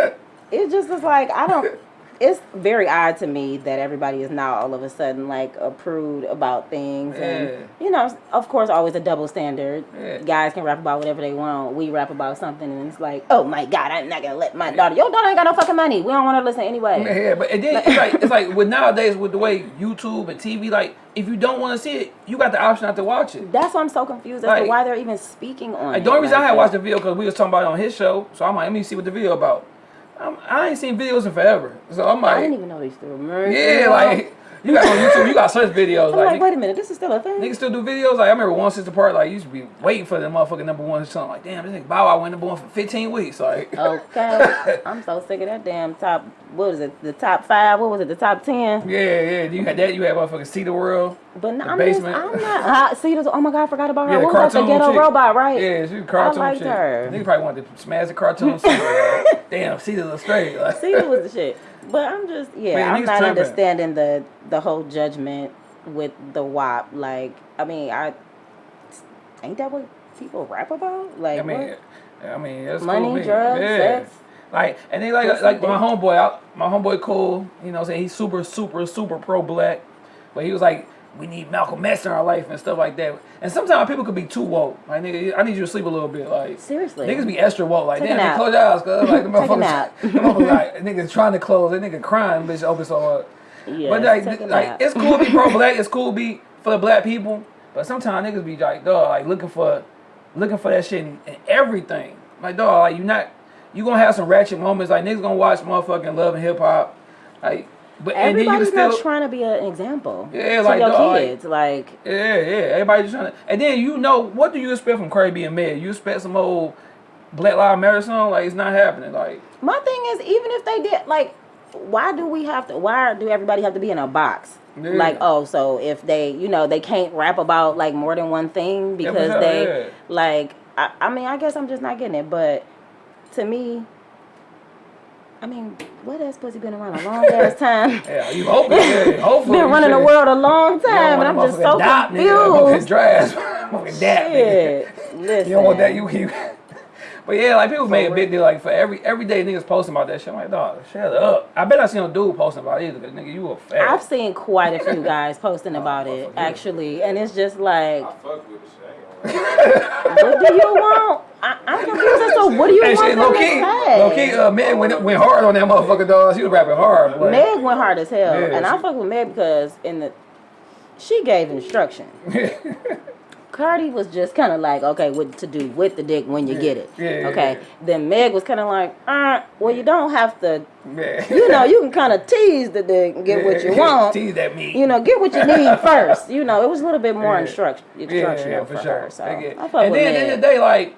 it just was like I don't. It's very odd to me that everybody is now all of a sudden like a prude about things, and you know, of course, always a double standard. Yeah. Guys can rap about whatever they want. We rap about something, and it's like, oh my god, I'm not gonna let my daughter. Your daughter ain't got no fucking money. We don't want to listen anyway. Yeah, but and then it's like it's like with nowadays with the way YouTube and TV, like if you don't want to see it, you got the option not to watch it. That's why I'm so confused as Like- to why they're even speaking on Like it. the only reason I had that. watched the video because we was talking about it on his show, so I'm like, let me see what the video about. I'm, I ain't seen videos in forever, so I'm I didn't even know they still remember. yeah, like you got on YouTube, you got search videos, I'm like, like, wait a minute, this is still a thing. niggas still do videos. Like I remember one sister part, like you used to be waiting for the motherfucking number one song. Like damn, this nigga Bow Wow went number one for 15 weeks. Like. Okay, I'm so sick of that damn top. What was it? The top five? What was it? The top ten? yeah, yeah. You had that. You had motherfucking Cita's World. But no, The I'm just. I'm not. See, this, oh my god, I forgot about her. Yeah, what was that? The ghetto chick. robot, right? Yeah, she was a cartoon liked chick. her. Nigga probably wanted to smash the cartoon. damn, See the straight. Like, See, was the shit. But I'm just, yeah, Man, I'm not understanding the the whole judgment with the WAP. Like, I mean, I ain't that what people rap about? Like, I mean, what? I mean, that's money, cool me. drugs, yeah. sex. Like, and they like like my homeboy, I, my homeboy cool. You know, what I'm saying he's super, super, super pro black, but he was like, we need Malcolm X in our life and stuff like that. And sometimes people could be too woke. Like, nigga, I need you to sleep a little bit. Like, Seriously. niggas be extra woke. Like, Take damn, close your eyes, cause like the motherfuckers, the motherfuckers like niggas trying to close, that nigga crying, bitch, open so up. Yeah, But like, like nap. it's cool to be pro black. It's cool to be for the black people. But sometimes niggas be like, dog, like looking for, looking for that shit in, in everything. Like, dog, like you not, you gonna have some ratchet moments. Like niggas gonna watch motherfucking Love and Hip Hop, like, but and then you can Everybody's still, not trying to be an example. Yeah, to like, your dog, kids. Like, yeah, yeah. everybody's just trying to, and then you know what do you expect from Cardi B and Meg? You expect some old Black Lives Matter song? Like it's not happening. Like, my thing is, even if they did, like, why do we have to? Why do everybody have to be in a box? Yeah. Like, oh, so if they, you know, they can't rap about like more than one thing because sure, they, yeah. like, I, I mean, I guess I'm just not getting it. But to me, I mean, what has pussy been around a long ass time? yeah, you hoping? Yeah, hopefully. been running the world a long You don't time, and want I'm a just so motherfucking dap, nigga, motherfucking confused. Dress, motherfucking dap, nigga. Shit, listen. You don't want that, you keep. But yeah, like people made a big deal like for every every day niggas posting about that shit. I'm like, dog, shut up. I bet I seen a dude posting about it either, cause nigga, you a fat. I've seen quite a few guys posting about it actually, and it's just like, I fuck with the shit. I ain't gonna lie. what do you want? I, I'm confused as to what do you Hey, want shit, low key, low key, uh, Meg went, went hard on that motherfucker, dog. She was rapping hard, Meg went hard as hell, Yeah, and I she- fuck with Meg because in the she gave instruction. Cardi was just kind of like, okay, what to do with the dick when you get it. Yeah, yeah, okay. yeah. Then Meg was kind of like, uh, well, you don't have to. You know, you can kind of tease the dick and get what you want. Tease that meat. You know, get what you need first. You know, it was a little bit more Yeah. instruct, instructional yeah, for, for sure. her. So I fuck and then at the end of the day, like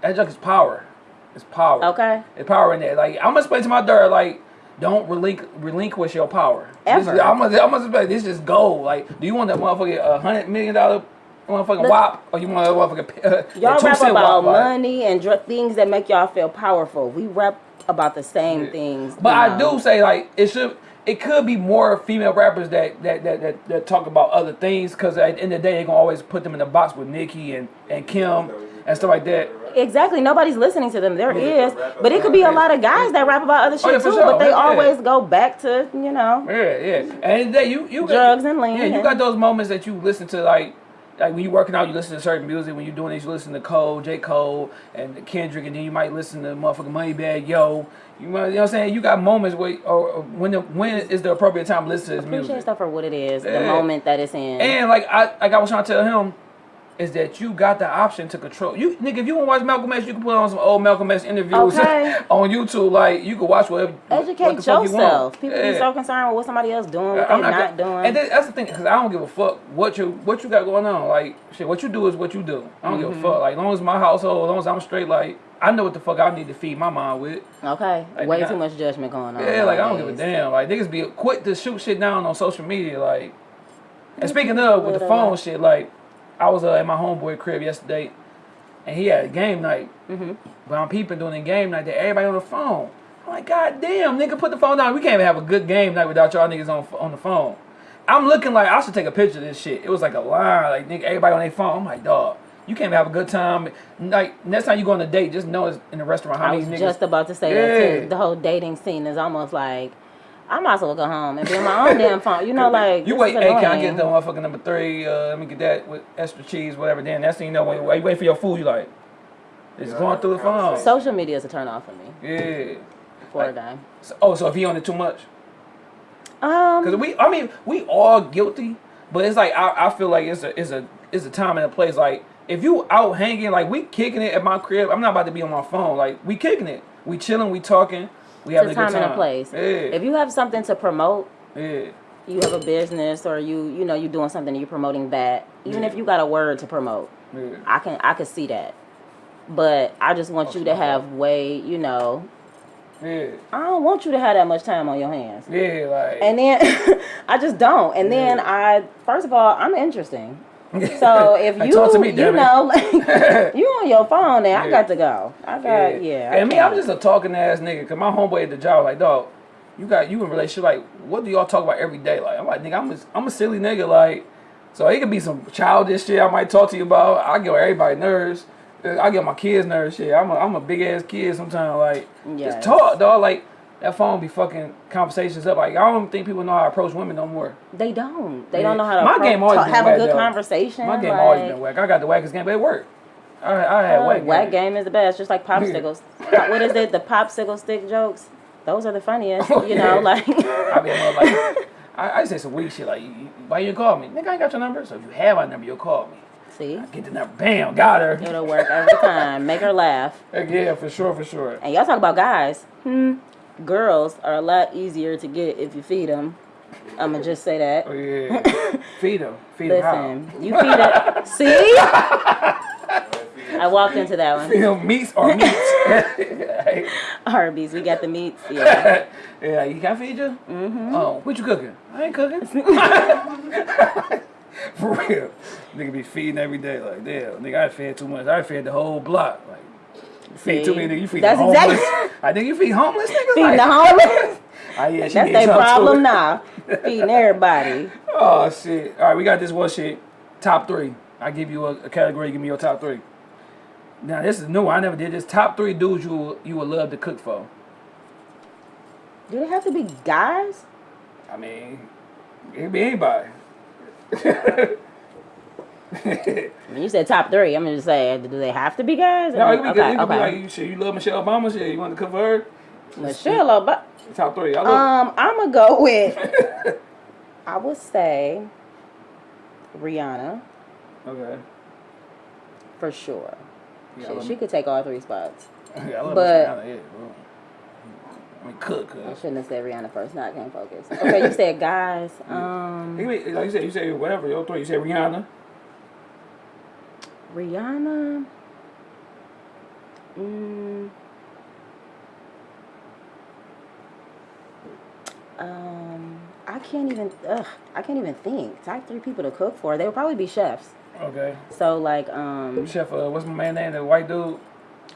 that junk is power. It's power. Okay. It's power in there. Like I'm gonna explain to my daughter, like, don't relinqu- relinquish your power. Ever. This is, I'm gonna, I'm gonna explain. This is gold. Like, do you want that motherfucker a hundred million dollar motherfucking Look- wop, or you want a motherfucking uh, Y'all rap about wop? Money and things that make y'all feel powerful. We rap about the same things. But I know. do say like it should. It could be more female rappers that that that, that, that talk about other things because at the end of the day they're gonna always put them in the box with Nicki and and Kim and stuff like that. Exactly. Nobody's listening to them. There Yeah. is, but it could be a lot of guys that rap about other shit Oh, yeah, too. sure. But they Yeah. always go back to you know. Yeah, yeah. And then you you Drugs and lean, Yeah, you got those moments that you listen to like like when you working out, you listen to certain music. When you're doing this, you listen to Cole, J. Cole, and Kendrick, and then you might listen to motherfucking Moneybagg Yo. You know, you know what I'm saying? You got moments where, or, or when the, when is the appropriate time to listen to his Appreciate music. stuff for what it is, the moment that it's in. And like I like I was trying to tell him, is that you got the option to control you nigga. If you want to watch Malcolm X, you can put on some old Malcolm X interviews Okay. on YouTube. Like you can watch whatever. what Educate the fuck you yourself. People be so concerned with what somebody else doing, what I'm they not, gonna- doing. And that- that's the thing, because I don't give a fuck what you what you got going on. Like shit, what you do is what you do. I don't Mm-hmm. give a fuck. Like as long as my household, as long as I'm straight, like I know what the fuck I need to feed my mind with. okay, Like, way yeah. too much judgment going on. Yeah, like I don't give a damn. Like niggas be quick to shoot shit down on social media. Like, and speaking of with the phone shit, like I was uh, at my homeboy crib yesterday, and he had a game night. Mm-hmm. But I'm peeping during the game night that everybody on the phone. I'm like, God damn, nigga, put the phone down. We can't even have a good game night without y'all niggas on on the phone. I'm looking like I should take a picture of this shit. It was like a line, like nigga, everybody on their phone. I'm like, dog, you can't even have a good time. Like next time you go on a date, just know it's in the restaurant. How I was niggas? just about to say that too. The whole dating scene is almost like I might as well go home and be on my own damn phone. You know, like you this wait, is hey, can I get the motherfucking number three? Uh, let me get that with extra cheese, whatever. Then that's thing you know when you wait, wait for your food, you like it's Yeah, going through the phone. Social media is a turn off for me yeah. for a Like- guy. So, oh, so if he on it too much, Um, because we, I mean, we all guilty, but it's like I, I feel like it's a, it's a, it's a time and a place. Like if you out hanging, like we kicking it at my crib, I'm not about to be on my phone. Like we kicking it, we chilling, we talking, we it's a time time. and a place. Yeah, If you have something to promote, yeah. you have a business or you you know you're doing something and you're promoting that. Even Yeah. if you got a word to promote. I can I can see that. But I just want you to have way, you know, Yeah, I don't want you to have that much time on your hands. yeah, like And then I just don't. And then I first of all, I'm interesting. So if you talk to me, you know like you on your phone, then I got to go. I got yeah. I And me, I'm just a talking ass nigga. Cause my homeboy at the job, like, dog, you got you in relationship. Like, what do y'all talk about every day? Like, I'm like, nigga, I'm a, I'm a silly nigga. Like, so it could be some childish shit I might talk to you about. I get everybody nerves. I get my kids nerves. Shit, I'm a, I'm a big ass kid sometimes. Like, Yes. just talk, dog. Like. That phone be fucking conversations up. Like I don't think people know how to approach women no more. They don't. They Yeah. don't know how to My appro- game always talk- have whack, a good though. conversation. My game like, always been whack. I got the wackest game, but it worked. I, I had uh, whack. whack game. game is the best, just like popsicles. Pop- what is it? The popsicle stick jokes. Those are the funniest. Oh, you know, yeah. like I be more like, I, I say some weak shit like, why you call me? Nigga, I ain't got your number. So if you have my number, you'll call me. see, Get the number. Bam, got her. it'll work every time. Make her laugh. Heck yeah, for sure, for sure. And y'all talk about guys. Hmm. Girls are a lot easier to get if you feed them. I'ma just say that. Oh yeah. Feed them. Feed them? Listen, you feed it. See, I walked into that one. Feed them meats or meats. Arby's, we got the meats. Yeah. yeah, you can I feed you? Mm-hmm. Oh, what you cooking? I ain't cooking. For real. Nigga be feeding every day. Like, damn, nigga, I fed too much. I fed the whole block. Like, feed too many niggas. You feed That's the homeless. exactly- I think you feed homeless niggas. Feeding like, the homeless. Oh, yeah, she That's their problem now. Feeding everybody. Oh shit! All right, we got this one shit. Top three. I give you a, a category. Give me your top three. Now this is new. I never did this. Top three dudes you you would love to cook for. Do they have to be guys? I mean, it could be anybody. Mean, you said top three. I'm just saying, do they have to be guys? No, it could be, okay, it could be like you shit. You love Michelle Obama. Shit, you want to for her? Michelle Obama. Top three. I love. Um, I'm gonna go with. I would say Rihanna okay. for sure. Yeah, She, she could take all three spots. yeah, I love but- Rihanna, yeah, bro. I mean, cook. I shouldn't have said Rihanna first. Now I can't focus. Okay, you said guys. Um, Like you said, you said whatever. Your three. You said Rihanna. Rihanna. Mm, um, I can't even. Ugh, I can't even think. Top three people to cook for. They would probably be chefs. Okay. So like, um, Chef, uh, what's my man name? The white dude.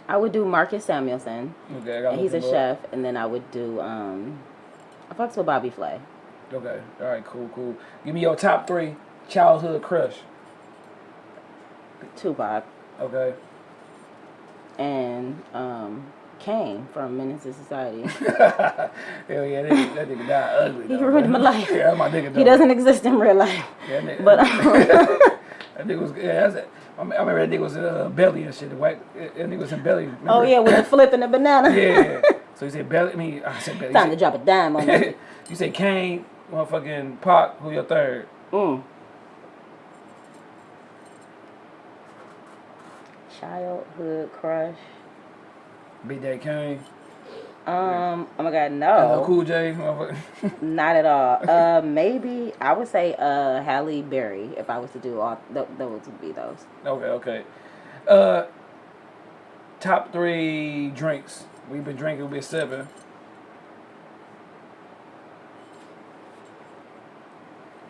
I would do Marcus Samuelsson. Okay, I got And he's a chef, and then I would do um, I fucks with Bobby Flay. Okay. All right. Cool. Cool. Give me your top three childhood crush. Tupac Okay. and um, Kane from Menace II Society. Hell yeah, that, nigga- that nigga died ugly. He ruined my life. Yeah, my nigga. he doesn't exist in real life. Yeah, nigga. But um, That nigga was yeah. That's it. I mean- remember that nigga was in uh, belly and shit. The white that nigga was in belly. Remember? Oh yeah, with the flip and the banana. Yeah. so he said belly. I mean, I said belly. Time to drop a dime on me. you say Kane, motherfucking Pac. Who your third? Mm. Childhood crush. Big Daddy Kane. Um. Oh my God, no, Cool J. Not at all. Uh, maybe I would say uh Halle Berry if I was to do all th- those would be those. okay, okay. Uh, top three drinks we've been drinking. Been sipping.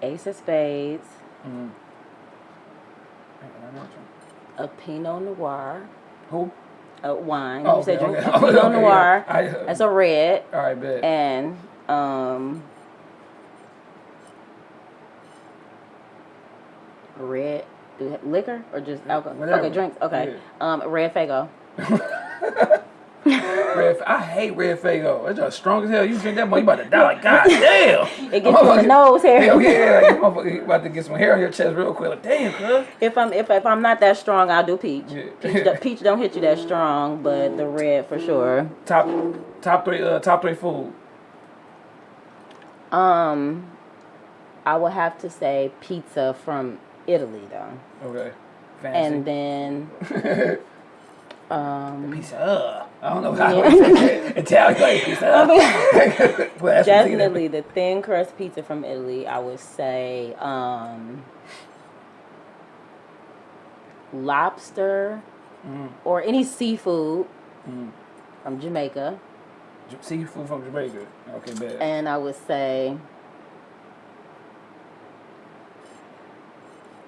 Ace of Spades, Mm. A Pinot Noir, Who? a wine. Oh, you said okay, drink okay. a Pinot Okay, Noir. yeah. I- That's a red, All right, bet. and um. Red, liquor or just alcohol? Whatever. Okay, drinks. Okay, um, red Faygo. Red, I hate Red Faygo. It's just strong as hell. You drink that much, you about to die. Like, God damn. It gets you in the nose hair. Hell yeah, you about to get some hair on your chest real quick. Like, damn, cuz. If I'm if, if I'm not that strong, I'll do peach. Yeah. Peach, do- peach don't hit you that strong, but the red for sure. Top, top three, uh, top three food. Um, I would have to say pizza from Italy though, Okay. Fancy. and then um, pizza. I don't know how Yeah. to say it. Italian like pizza. Well, that's what I'm definitely the thin crust pizza from Italy. I would say um, lobster Mm. or any seafood Mm. from Jamaica. Seafood from Jamaica. Okay, bad. and I would say.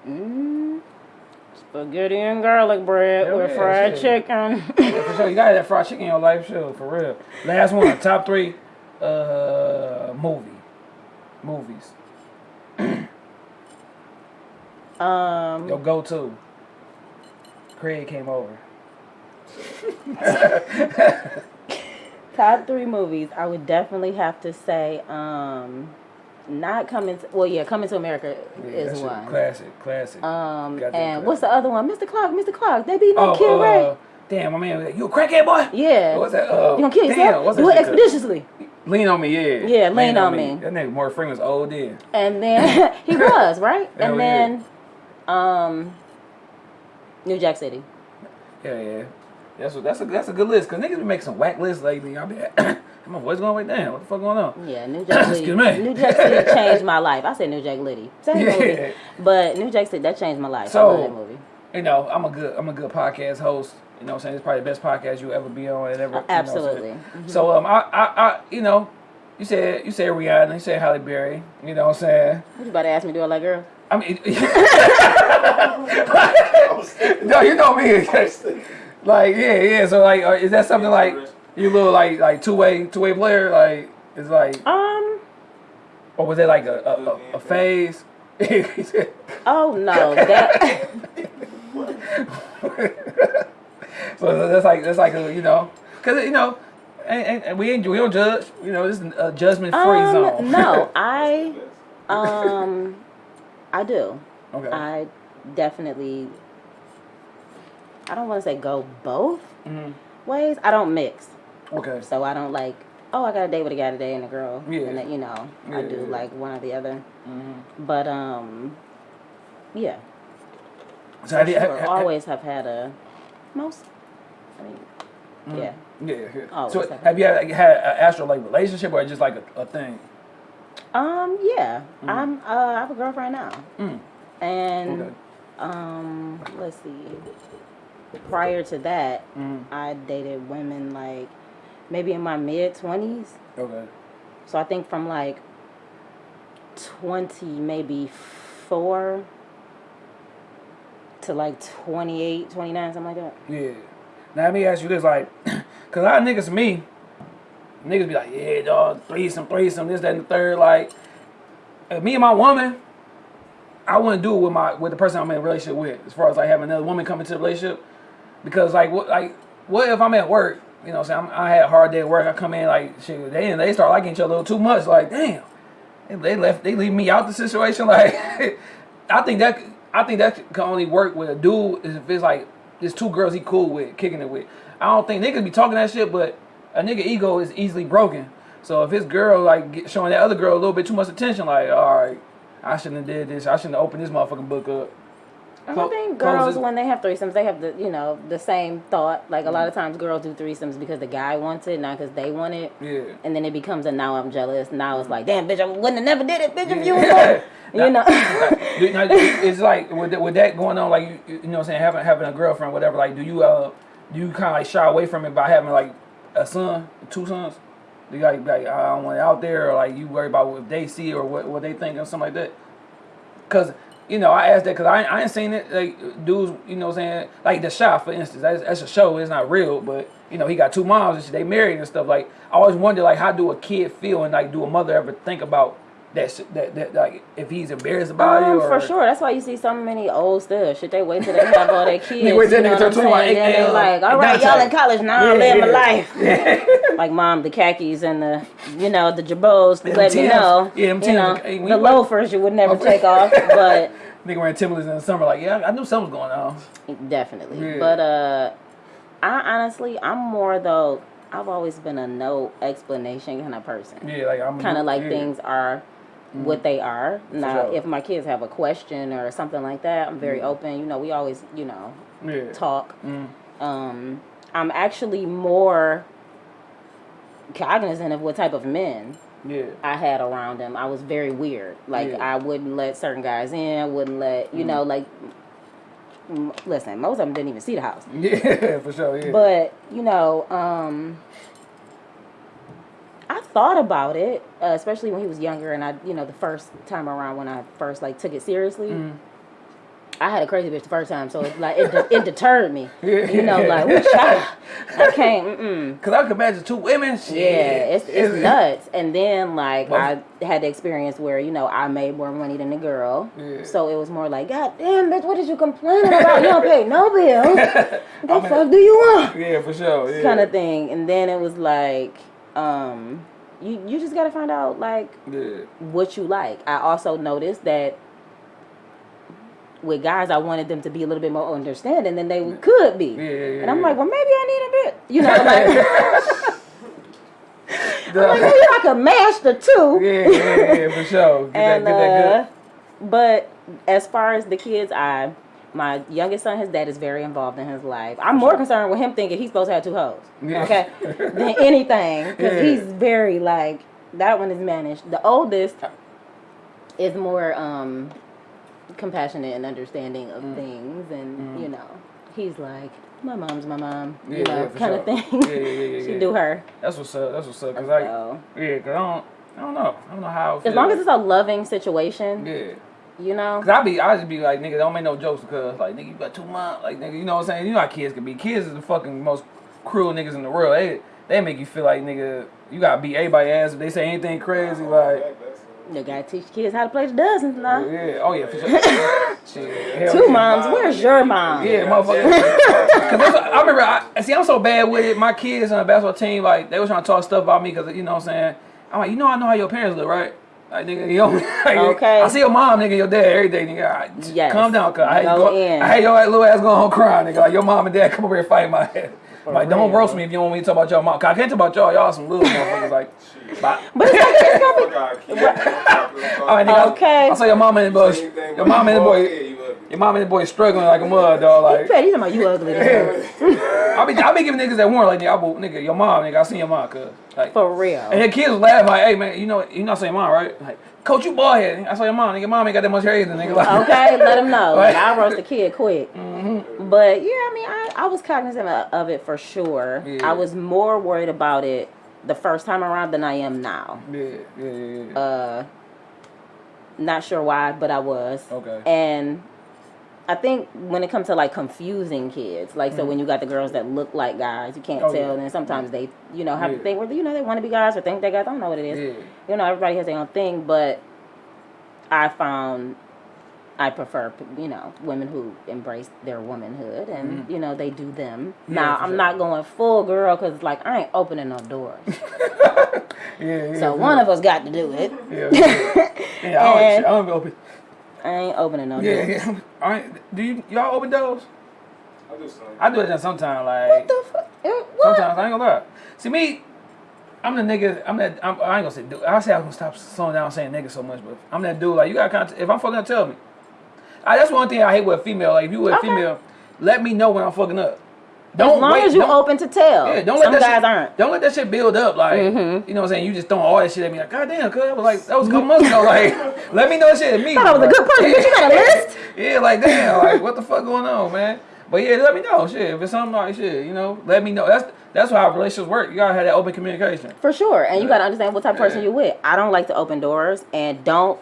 Mm, spaghetti and garlic bread Hell with yeah, fried shit. chicken. Yeah, for sure. You gotta have that fried chicken in your life, sure, for real. Last one, top three uh movie. Movies. um, Your go to. Craig came over. top three movies. I would definitely have to say, um, not coming. To, well, yeah, coming to America Yeah, is one. Classic, classic. Um, and classic. what's the other one? Mr. Clark, Mr. Clark. They be no oh, Kid uh, Ray. damn, my man, you a crackhead boy? Yeah. What's that? Uh, You gonna kill yourself? what's that Do it expeditiously. Lean on me, yeah. Yeah, Lean on Me. That nigga Morgan Freeman's old then. And then he was right. And then, um, New Jack City. Yeah, yeah. That's what, that's a that's a good list. Cause niggas be making some whack lists lately. I'll be my voice going way down. What the fuck going on? Yeah, New Jack City. Excuse me. New Jack City changed my life. I said New Jack Liddy. Same Yeah. movie. But New Jack City that changed my life. So- I love that movie. You know, I'm a good I'm a good podcast host. You know what I'm saying? It's probably the best podcast you'll ever be on and ever. you know what Absolutely. Mm-hmm. So um I, I I you know, you said you said Rihanna, you said Halle Berry, you know what I'm saying? What you about to ask me to do it like girl? I mean I was thinking- No, you know me. I was thinking- like yeah, yeah. So like uh, is that something like you little like like two way two way player? Like it's like Um. or was it like a a, a, a phase? Oh no. That. So that's like that's like a, you know, cause you know, and, and, and we ain't we don't judge. You know, this is a judgment free um. zone. No, I. Um. I do. okay. I definitely. I don't want to say go both Mhm. ways. I don't mix. Okay. So I don't like. Oh, I got a date with a guy today and a girl. Yeah. And that, you know, I do yeah. like one or the other. Mhm. But um, yeah. So have you, Sure, have, always have had a most. I mean, yeah. yeah. yeah. Always so have. have you had, had an astral like relationship or just like a, a thing? Um, yeah. I'm. Uh, I have a girlfriend now, Mm. and Okay. um, let's see. Prior to that, Mm. I dated women like maybe in my mid twenties. Okay. So I think from like 20, maybe four to like 28, 29, something like that. Yeah. Now let me ask you this, like, cause a lot of niggas me, niggas be like, yeah, dog, threesome, threesome, this, that, and the third. Like, me and my woman, I wouldn't do it with my with the person I'm in a relationship with, as far as like having another woman come into the relationship, because like what like what if I'm at work, you know, I'm saying I'm, had a hard day at work, I come in like shit, they they start liking each other a little too much, like damn, they, they left they leave me out the situation, like I think that I think that can only work with a dude if it's like there's two girls he cool with, kicking it with. I don't think niggas be talking that shit, but a nigga ego is easily broken. So if his girl like showing that other girl a little bit too much attention, like all right, I shouldn't have did this. I shouldn't have opened this motherfucking book up. I Clo- think girls when they have threesomes, they have the you know the same thought. Like a lot of times, girls do threesomes because the guy wants it, not because they want it. Yeah. And then it becomes a now I'm jealous. Now it's like, damn, bitch, I wouldn't have never did it, bitch, if you was Yeah. like, you know. Now, it's like with that, with that going on, like you, you know, what I'm saying having having a girlfriend, whatever. Like, do you uh, do you kind of like shy away from it by having like a son, two sons? Do you like like I don't want it out there, or like you worry about what they see or what what they think or something like that? Cause you know I asked that because I, I ain't seen it like dudes, you know, what I'm saying like the shot for instance. That's, that's a show. It's not real, but you know he got two moms and they married and stuff. Like I always wonder like how do a kid feel and like do a mother ever think about that shit, that that like if he's embarrassed about Um, it or for sure. That's why you see so many old stuff. Should they wait till they have all their kids. wait till they turn 21. Then they uh, like, all right, y'all in college now. Yeah, I'm living my yeah. life. like mom, the khakis and the, you know, the jabos. Yeah, let me know. Yeah, them you know, Hey, the loafers you would never Okay. take off, but Nigga wearing Timberlands in the summer, like, yeah, I knew something was going on. definitely. Yeah. But uh, I honestly, I'm more though. I've always been a no explanation kind of person. Yeah, like I'm kind of like yeah. things are what they are. Now, sure. if my kids have a question or something like that, I'm very open. You know, we always, you know, Yeah. talk. Mm. Um, I'm actually more cognizant of what type of men Yeah. I had around them. I was very weird. Like Yeah. I wouldn't let certain guys in. I wouldn't let you know like. m- Listen, most of them didn't even see the house. Yeah, for sure. Yeah. But you know, um, I thought about it, uh, especially when he was younger, and I, you know, the first time around when I first like took it seriously. Mm. I had a crazy bitch the first time, so it like it, de- it deterred me. You know, like ooh, I can't. Mm-mm. Cause I can imagine two women. Shit. Yeah, it's it's nuts. And then like Well- I had the experience where you know I made more money than the girl, Yeah. so it was more like, God damn, bitch, what did you complaining about? You don't pay no bills. What the I mean- fuck do you want? Yeah, for sure. Yeah. kind of thing. And then it was like, um, you you just gotta find out like Yeah. what you like. I also noticed that with guys, I wanted them to be a little bit more understanding than they could be. Yeah, yeah, and I'm like, well, maybe I need a bit, you know, like, like maybe I could mash the two. yeah, yeah, yeah, for sure. Get and that, get that uh, but as far as the kids, I my youngest son, his dad is very involved in his life. I'm more concerned with him thinking he's supposed to have two hoes, okay, than anything because Yeah. he's very like that one is managed. The oldest is more um compassionate and understanding of Mm. things, and you know he's like my mom's my mom, Yeah, you know, yeah, kind of thing. Yeah, yeah, yeah, she do her. That's what's up. That's what's up. Cause I, yeah, cause I don't, I don't know. I don't know how. I as long as it's a loving situation, yeah. You know. Cause I be, I just be like, nigga, don't make no jokes because, like, nigga, you got two months, like, nigga, you know what I'm saying? You know how kids can be. Kids is the fucking most cruel niggas in the world. They, they make you feel like, nigga, you gotta beat everybody ass if they say anything crazy, like, You gotta teach kids how to play the dozens now. yeah, oh yeah, for sure. Shit, Two yeah. moms, where's your mom? Yeah, motherfucker. Cause I remember, I see, I'm so bad with it. My kids on the basketball team, like, they was trying to talk stuff about me because, you know what I'm saying? I'm like, you know, I know how your parents look, right? Like, nigga, you know, like, Okay. I see your mom, nigga, your dad every day, nigga. All right, Yes. Calm down, cuz. I hate, Go go, in. I hate your little ass going home crying, nigga. Like, your mom and dad come over here and fight my head. like, don't roast me if you don't want me to talk about your mom. Cause I can't talk about y'all. Y'all some little motherfuckers, like, but, But it's like it's gonna be Fuck our kids. all right, nigga. Okay. I saw your mom and the boy, your mom and the boy, bald head, you ugly. your mom and the boy struggling like a mud, dog. Like, Fred, he's talking about you ugly. I be, I be giving niggas that warn like, nigga, I will, nigga, your mom, nigga, I seen your mom, cuz. Like, For real. and the kids laughing like, hey, man, you know, you not saying mom, right? Like, coach, you bald head. I saw your mom, nigga, mom ain't got that much hair either, nigga. Like, Okay, let him know. Like, I roast the kid quick. Mm-hmm. But yeah, I mean, I, I was cognizant of of it for sure. Yeah. I was more worried about it the first time around than I am now. Yeah, yeah, yeah, yeah. Uh, not sure why, but I was. Okay. And I think when it comes to like confusing kids, like so when you got the girls that look like guys, you can't Mm-hmm. Oh, tell. yeah. And sometimes they, you know, have Yeah. to think whether you know they want to be guys or think they guys. I don't know what it is. Yeah. You know, everybody has their own thing, but I found I prefer, you know, women who embrace their womanhood and, you know, they do them. Mm-hmm. Yeah, now, I'm sure. not going full girl because, like, I ain't opening no doors. Yeah, yeah. so one of us got to do it. Yeah, yeah. yeah I, don't, I don't be open. I ain't opening no Yeah, door. yeah. All right. Do you y'all open doors? I do something. I do it then sometimes. Like What the fuck? Eh, What? sometimes I ain't gonna lie. See me, I'm the nigga. I'm that. I'm, I ain't gonna say. Dude, I say I'm gonna stop slowing down saying nigga so much, but I'm that dude. Like you got contact. If I'm fucking up, tell me. I, that's one thing I hate with a female. Like if you were a Okay. female, let me know when I'm fucking up. As Don't long wait, as you don't- open to tell. Yeah, don't Some let that guys shit, aren't. Don't let that shit build up. Like Mhm. you know what I'm saying. You just throwing all that shit at me. Like goddamn, cuz I was like that was a couple months ago. Like let me know that shit at me. Thought I was a good person, but you got a list? yeah, like damn, like what the fuck going on, man? But yeah, let me know. Shit, if it's something like shit, you know, let me know. That's that's how relationships work. You gotta have that open communication. For sure. And you got to understand what type of person Yeah. you're with. I don't like to open doors and don't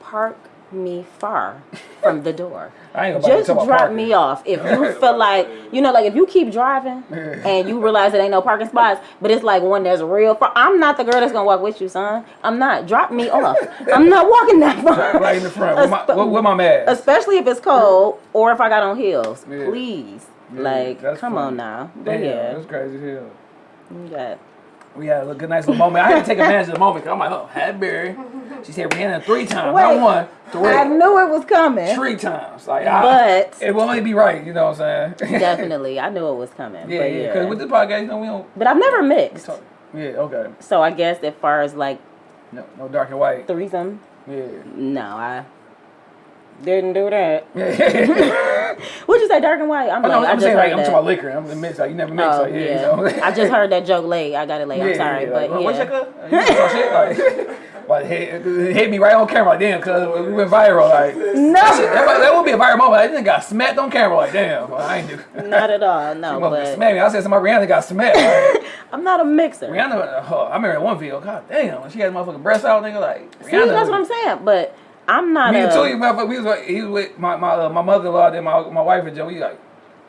park me far from the door. I ain't Just drop me off. If you feel like, you know, like if you keep driving and you realize there ain't no parking spots, but it's like when there's real far. I'm not the girl that's going to walk with you, son. I'm not. Drop me off. I'm not walking that far. Right in the front. With my, with, with my mask. Especially if it's cold or if I got on heels. Yeah. Please. Yeah, like, that's come funny. on now. But Damn, yeah. that's crazy as hell. You got We had a little good, nice little moment. I had to take advantage of the moment because I'm like, oh, Halle Berry. She said Rihanna three times, Wait. not one, I knew it was coming. three times. Like, I, But it will only be right. You know what I'm saying? definitely, I knew it was coming. yeah, but yeah. yeah. Because with this podcast, you know, we don't but I've never mixed. Yeah, okay. So I guess as far as like No, no dark and white. threesome, Yeah. no, I didn't do that. What'd you say, dark and white? I'm Oh, like, no, I I'm just saying like I'm talking about liquor. I'm the mix. Like you never mix. Oh like, yeah, yeah, You know? I just heard that joke late. I got it late. I'm sorry, yeah, but like, What's yeah. your cuz? Some shit like. Like hit, hit me right on camera, like damn, cuz we went viral, like that, No, that, that would be a viral moment. Like, this nigga got smacked on camera, like damn, well, I ain't do. not at all. No, but smack me. I said somebody Rihanna got smacked. Like, I'm not a mixer. Rihanna, uh, I remember one video. God damn, she had motherfucking breasts out, nigga. Like Rihanna. See, that's what I'm saying. But I'm not Me a. and Tuli, motherfucker, we was like, he was with my my uh, my mother in law, then my my wife and Joe. We like,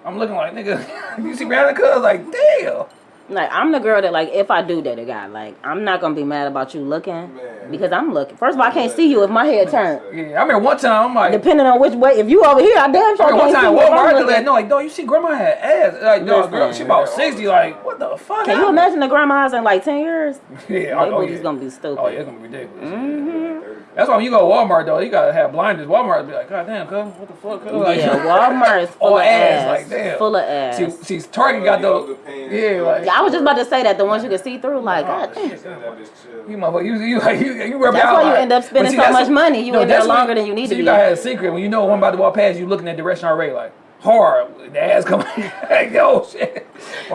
I'm looking like nigga. you see Rihanna? Cuz like damn. Like I'm the girl that like if I do date a guy, like I'm not gonna be mad about you looking Man. because I'm looking. First of all, I can't see you if my head turned. Yeah, I mean one time I'm like. Depending on which way, if you over here, I damn sure I remember one can't time see you. if Walmart, I'm I let no like, dog, you see grandma had ass. Like, dog, girl, she Listen. about sixty. Like, what the fuck? Can you imagine the grandmas in like ten years? Yeah, They oh, oh, yeah. gonna be stupid. Oh yeah, it's gonna be ridiculous. Mm-hmm. That's why when you go to Walmart though, you gotta have blinders. Walmart be like, God damn, cuz, what the fuck? Cuz? Like, yeah, Walmart is full of ass, ass. like, damn. Full of ass. See, see, Target got those. Pants, Yeah, like. Yeah, I was just about to say that the ones you can see through, like, Oh, God damn. shit. That bitch chill. You motherfucker, you you like you you rub That's out why you end up spending see, so much money. You in there that's what- longer than you need so to you be. gotta have a secret when you know one about to walk past you looking that direction already like hard the ass coming like yo shit.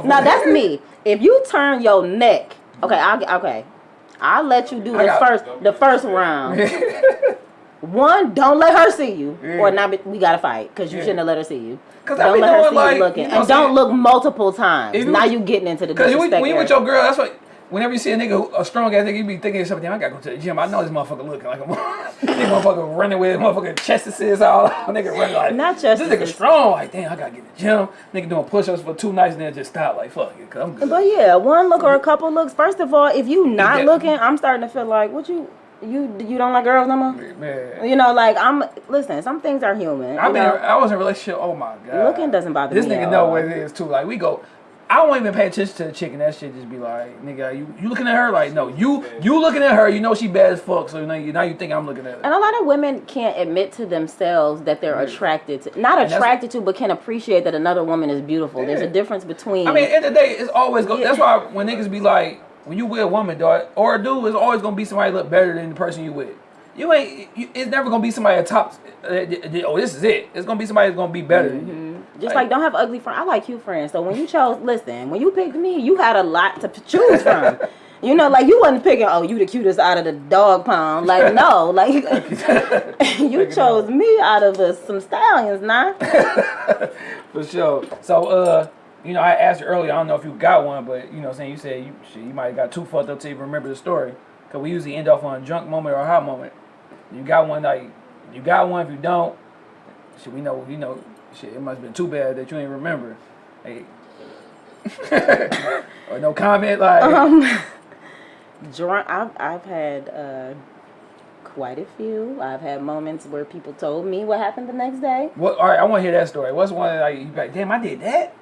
Now that's me. If you turn your neck, okay, I'll okay. I'll let you do the first the first round. One, don't let her see you, Yeah. or mm. not. be- We gotta fight because you Yeah. shouldn't have let her see you. 'Cause I don't be let her see like, you looking, you know and don't look multiple times. You- now you getting into the disrespect. when you with your girl, that's what. Whenever you see a nigga, a strong ass nigga, you be thinking yourself, damn, I gotta go to the gym. I know this motherfucker looking like a this motherfucker running with motherfucking chest all. Nigga running like Not This nigga strong. Like damn, I gotta get to the gym. Nigga doing push-ups for two nights and then just stop. Like fuck it, cause I'm good. But yeah, one look or a couple looks. First of all, if you not Yeah. looking, I'm starting to feel like what you you you don't like girls no more. Man, You know, like I'm. Listen, some things are human. I mean, know? I was in a relationship. Oh my god, Looking doesn't bother this me nigga at know what it is too. Like we go. I don't even pay attention to the chick and that shit just be like, nigga, you, you looking at her? Like, no, you you looking at her, you know she bad as fuck, so now you, now you think I'm looking at her. And a lot of women can't admit to themselves that they're attracted to, not attracted to, but can appreciate that another woman is beautiful. There's a difference between. I mean, at the end of the day, it's always go. Yeah. That's why when niggas be like, when you with a woman, dog, or a dude, it's always gonna be somebody look better than the person you with. You ain't. You, it's never gonna be somebody at top. Uh, uh, oh, this is it. It's gonna be somebody that's gonna be better than you. Just like don't have ugly friends. I like cute friends. So when you chose, listen, when you picked me, you had a lot to choose from. You know, like you wasn't picking, oh, you the cutest out of the dog pound. Like, no, like you chose me out of uh, some stallions, nah. For sure. So, uh, you know, I asked you earlier. I don't know if you got one, but you know, I'm saying you said you shit, you might have got too fucked up to even remember the story. Cause we usually end off on a drunk moment or a hot moment. You got one like you got one. If you don't, shit, we know you know. Shit, it must have been too bad that you ain't remember. Hey. or no comment like. Um, drunk. I've I've had uh, quite a few. I've had moments where people told me what happened the next day. What? All right, I want to hear that story. What's one like you like, damn, I did that.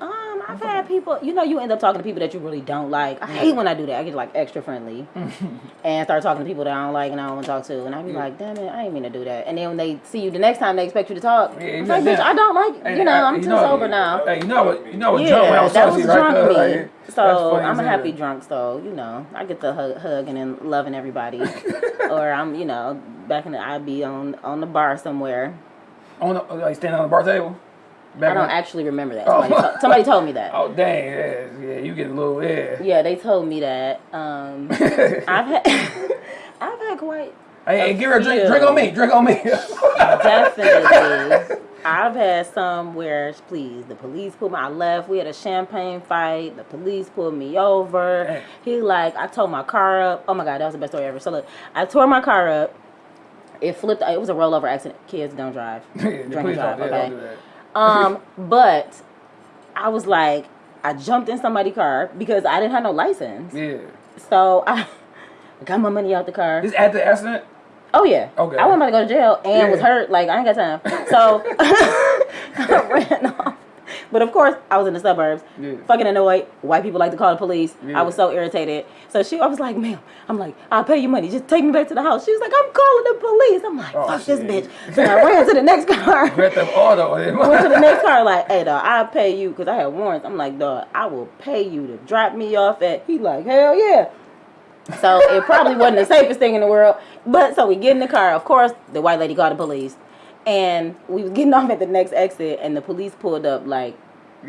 Um, I've had people, you know, you end up talking to people that you really don't like. I hate when I do that. I get like extra friendly and start talking to people that I don't like and I don't want to talk to. And I be like, damn it, I ain't mean to do that. And then when they see you the next time, they expect you to talk. Yeah, I'm like, bitch. I don't like, Hey, you know, I- I'm you too know- sober now. Hey, you know what? You know what? drunk Yeah, round that was right drunk me. like, So I'm a happy drunk, so you know I get the hug, hugging and loving everybody, or I'm you know back in the I be on on the bar somewhere. On the, like standing on the bar table. Back I don't when- actually remember that. Oh. Somebody, to- somebody told me that. Oh dang, yeah, yeah, you get a little yeah. Yeah, they told me that. Um, I've had I've had quite Hey, hey, give her a drink. Drink on me. Drink on me. definitely. I've had some where, please, the police pulled me. I left. We had a champagne fight. The police pulled me over. Dang. He like, I tore my car up. Oh my god, that was the best story ever. So look, I tore my car up. It flipped. It was a rollover accident. Kids don't drive. Drink and drive. Okay. Don't do that. Um, but I was like, I jumped in somebody's car because I didn't have no license. Yeah. So I got my money out the car. This at the accident. Oh yeah. Okay. I wasn't about to go to jail and was hurt. Like I ain't got time. So I ran off. But of course, I was in the suburbs, Yeah. fucking annoyed. White people like to call the police. Yeah. I was so irritated. So she, I was like, "Ma'am, I'm like, I'll pay you money. Just take me back to the house." She was like, "I'm calling the police." I'm like, Oh, "Fuck this bitch." So I ran to the next car. Went to the next car like, hey dog, I'll pay you because I had warrants. I'm like, dog, I will pay you to drop me off at. He like, hell yeah. So it probably wasn't the safest thing in the world. But so we get in the car. Of course, the white lady called the police, and we was getting off at the next exit, and the police pulled up like,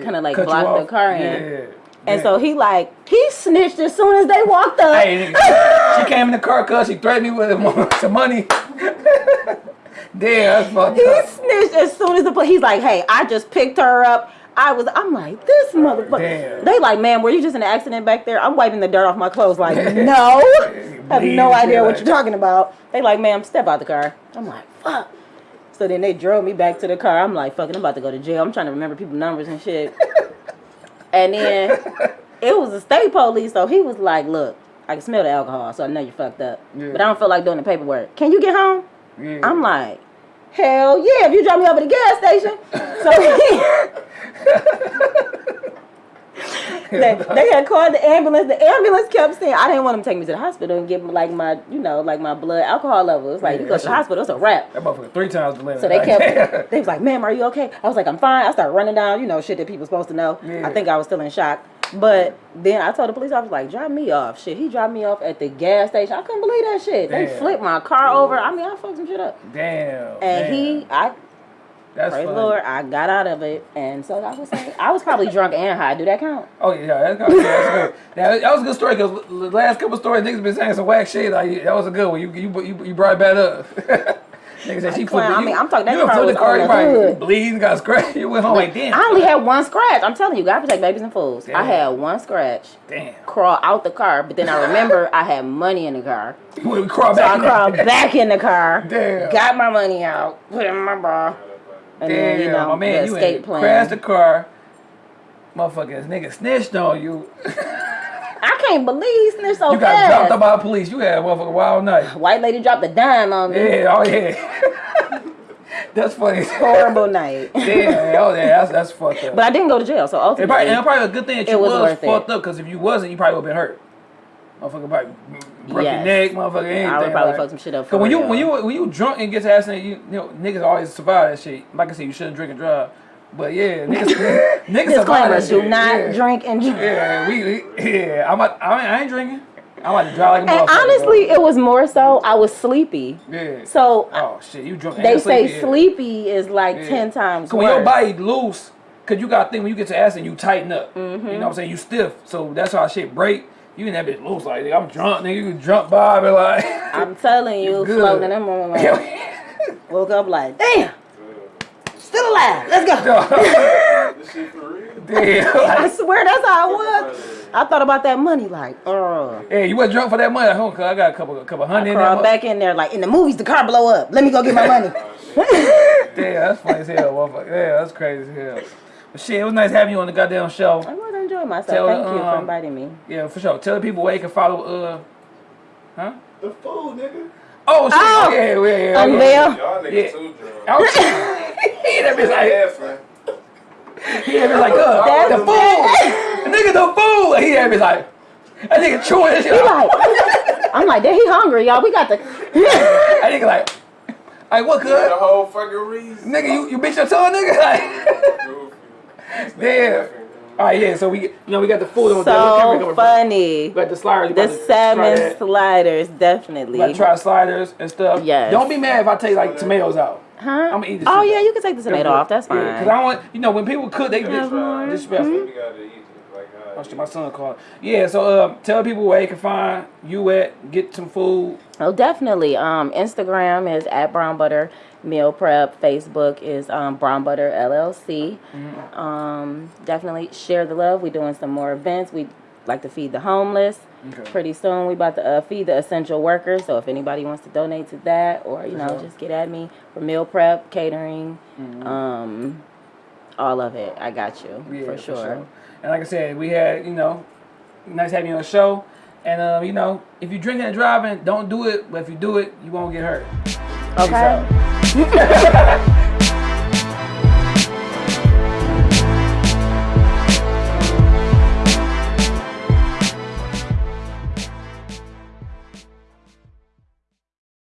kind of like Cut blocked the car in. Yeah. And Yeah. so he like he snitched as soon as they walked up. Hey, she came in the car cause she threatened me with some money. Damn, that's fucked He up. snitched as soon as the police. He's like, "Hey, I just picked her up. I was." I'm like, "This motherfucker." They like, "Man, were you just in an accident back there?" I'm wiping the dirt off my clothes. Like, no, I have no idea what you're talking about. They like, "Ma'am, step out the car." I'm like, "Fuck." So then they drove me back to the car. I'm like, "Fucking, I'm about to go to jail." I'm trying to remember people numbers and shit. and then it was the state police, so he was like, "Look." I can smell the alcohol, so I know you fucked up. Yeah. But I don't feel like doing the paperwork. Can you get home? Yeah. I'm like, hell yeah, if you drop me off at the gas station. So they, they had called the ambulance. The ambulance kept saying, I didn't want them to take me to the hospital and give me like my, you know, like my blood alcohol levels. Like, Yeah, you go to the hospital, it's a wrap. that motherfucker three times the limit. So they Like, kept, they was like, ma'am, are you okay? I was like, I'm fine. I started running down, you know, shit that people supposed to know. Yeah. I think I was still in shock. But then I told the police, officer, like, drop me off. Shit, he dropped me off at the gas station. I couldn't believe that shit. They flipped my car over. I mean, I fucked some shit up. Damn. And damn. he, I That's Praise the funny. Lord, I got out of it, and so I was like, I was probably drunk and high. Do that count? Oh yeah, that's, good. that's good. Now, that was a good story because the last couple stories niggas been saying some whack shit. Like that was a good one. You you you, you brought it back up. niggas said she flipped. I you- mean, I'm talking- that you car was the car. on You the probably hood. bleeding, got scratched. You went home like damn. I only had one scratch. I'm telling you, God protect babies and fools. I had one scratch. damn. Crawl out the car, but then I remember I had money in the car, We crawl so back. I in crawled back in the car. Damn. Got my money out, put it in my bra, and then you Damn, know my man, you escape plan. crashed the car. Motherfuckers, nigga snitched on you. I can't believe he snitched so You got fast. dropped up by the police. You had a motherfucking wild night. White lady dropped a dime on me. Yeah, oh yeah. That's funny. Horrible night. Damn, oh yeah, that's that's fucked up. But I didn't go to jail, so It ultimately, probably, and probably a good thing that you was was, worth it. fucked up because if you wasn't, you probably would have been hurt. Motherfucker probably broke Yes. your neck, motherfucker. Anything. I would probably like- fuck some shit up. Cause when you when you when you drunk and get to accident, you, you know niggas always survive that shit. Like I said, you shouldn't drink and drive. But yeah, niggas niggas survive that disclaimer: do not yeah. drink and drive. Yeah, we, yeah. I'm I, mean, I ain't drinking. I'm about to drive like a And honestly, it was more so I was sleepy. yeah. So oh shit, you drunk? they and say sleepy, yeah. sleepy is like Yeah. ten times So when your worse. body loose, cause you got to think when you get to acid, you tighten up. Mm-hmm. You know what I'm saying? You stiff. So that's how shit break. You in that bitch looks like I'm drunk, nigga. You drunk Bob and like. I'm telling you, good. floating in them room, like, woke up like, damn, still alive. Let's go. This shit for real? Damn. I swear that's how I was. I thought about that money, like, uh. hey, you wasn't drunk for that money at home, cause I got a couple, a couple hundred in Crawl there. back in there, like in the movies, the car blow up. Let me go get my money. Damn, that's funny as hell, motherfucker. Yeah, that's crazy as hell. But shit, it was nice having you on the goddamn show. I was enjoying myself. Tell Thank the, you for um, inviting me. Yeah, for sure. Tell the people where they can follow. Uh, huh? The fool, nigga. Oh shit! Oh! yeah, yeah, yeah. Unveil. Y'all niggas Yeah. too drunk. He that bitch like Yeah, son. he that bitch like uh, That's- the fool. get the food. And he had me like, that nigga chewing that shit. He like, I'm like, damn, he hungry, y'all. We got the. That nigga like, like what good? The whole fucking reason. Nigga, you, you bitch your tongue, nigga? Like, Goofy. damn. All right, yeah. So we, you know, we got the food on there. Where camera so from? funny. We got the sliders. You The salmon sliders, definitely. to try sliders and stuff. Yes. Don't be mad if I take like tomatoes out. Huh? I'ma eat this Oh yeah, up. you can take the tomato off. That's fine. Because I want, you know, when people cook, they get disrespectful. We gotta eat it like how Watch it my son called. Yeah, so um, tell people where they can find you at, get some food. Oh, definitely. Um, Instagram is at Brown Butter Meal Prep. Facebook is um, Brown Butter LLC. Mm-hmm. Um, definitely share the love. We're doing some more events. We like to feed the homeless. Okay. Pretty soon, we about to uh, feed the essential workers. So if anybody wants to donate to that, or you know, sure. just get at me for meal prep, catering, um, all of it. I got you Yeah, for, sure. And like I said, we had, you know, nice having you on the show. And, um, you know, if you're drinking and driving, don't do it. But if you do it, you won't get hurt. Okay.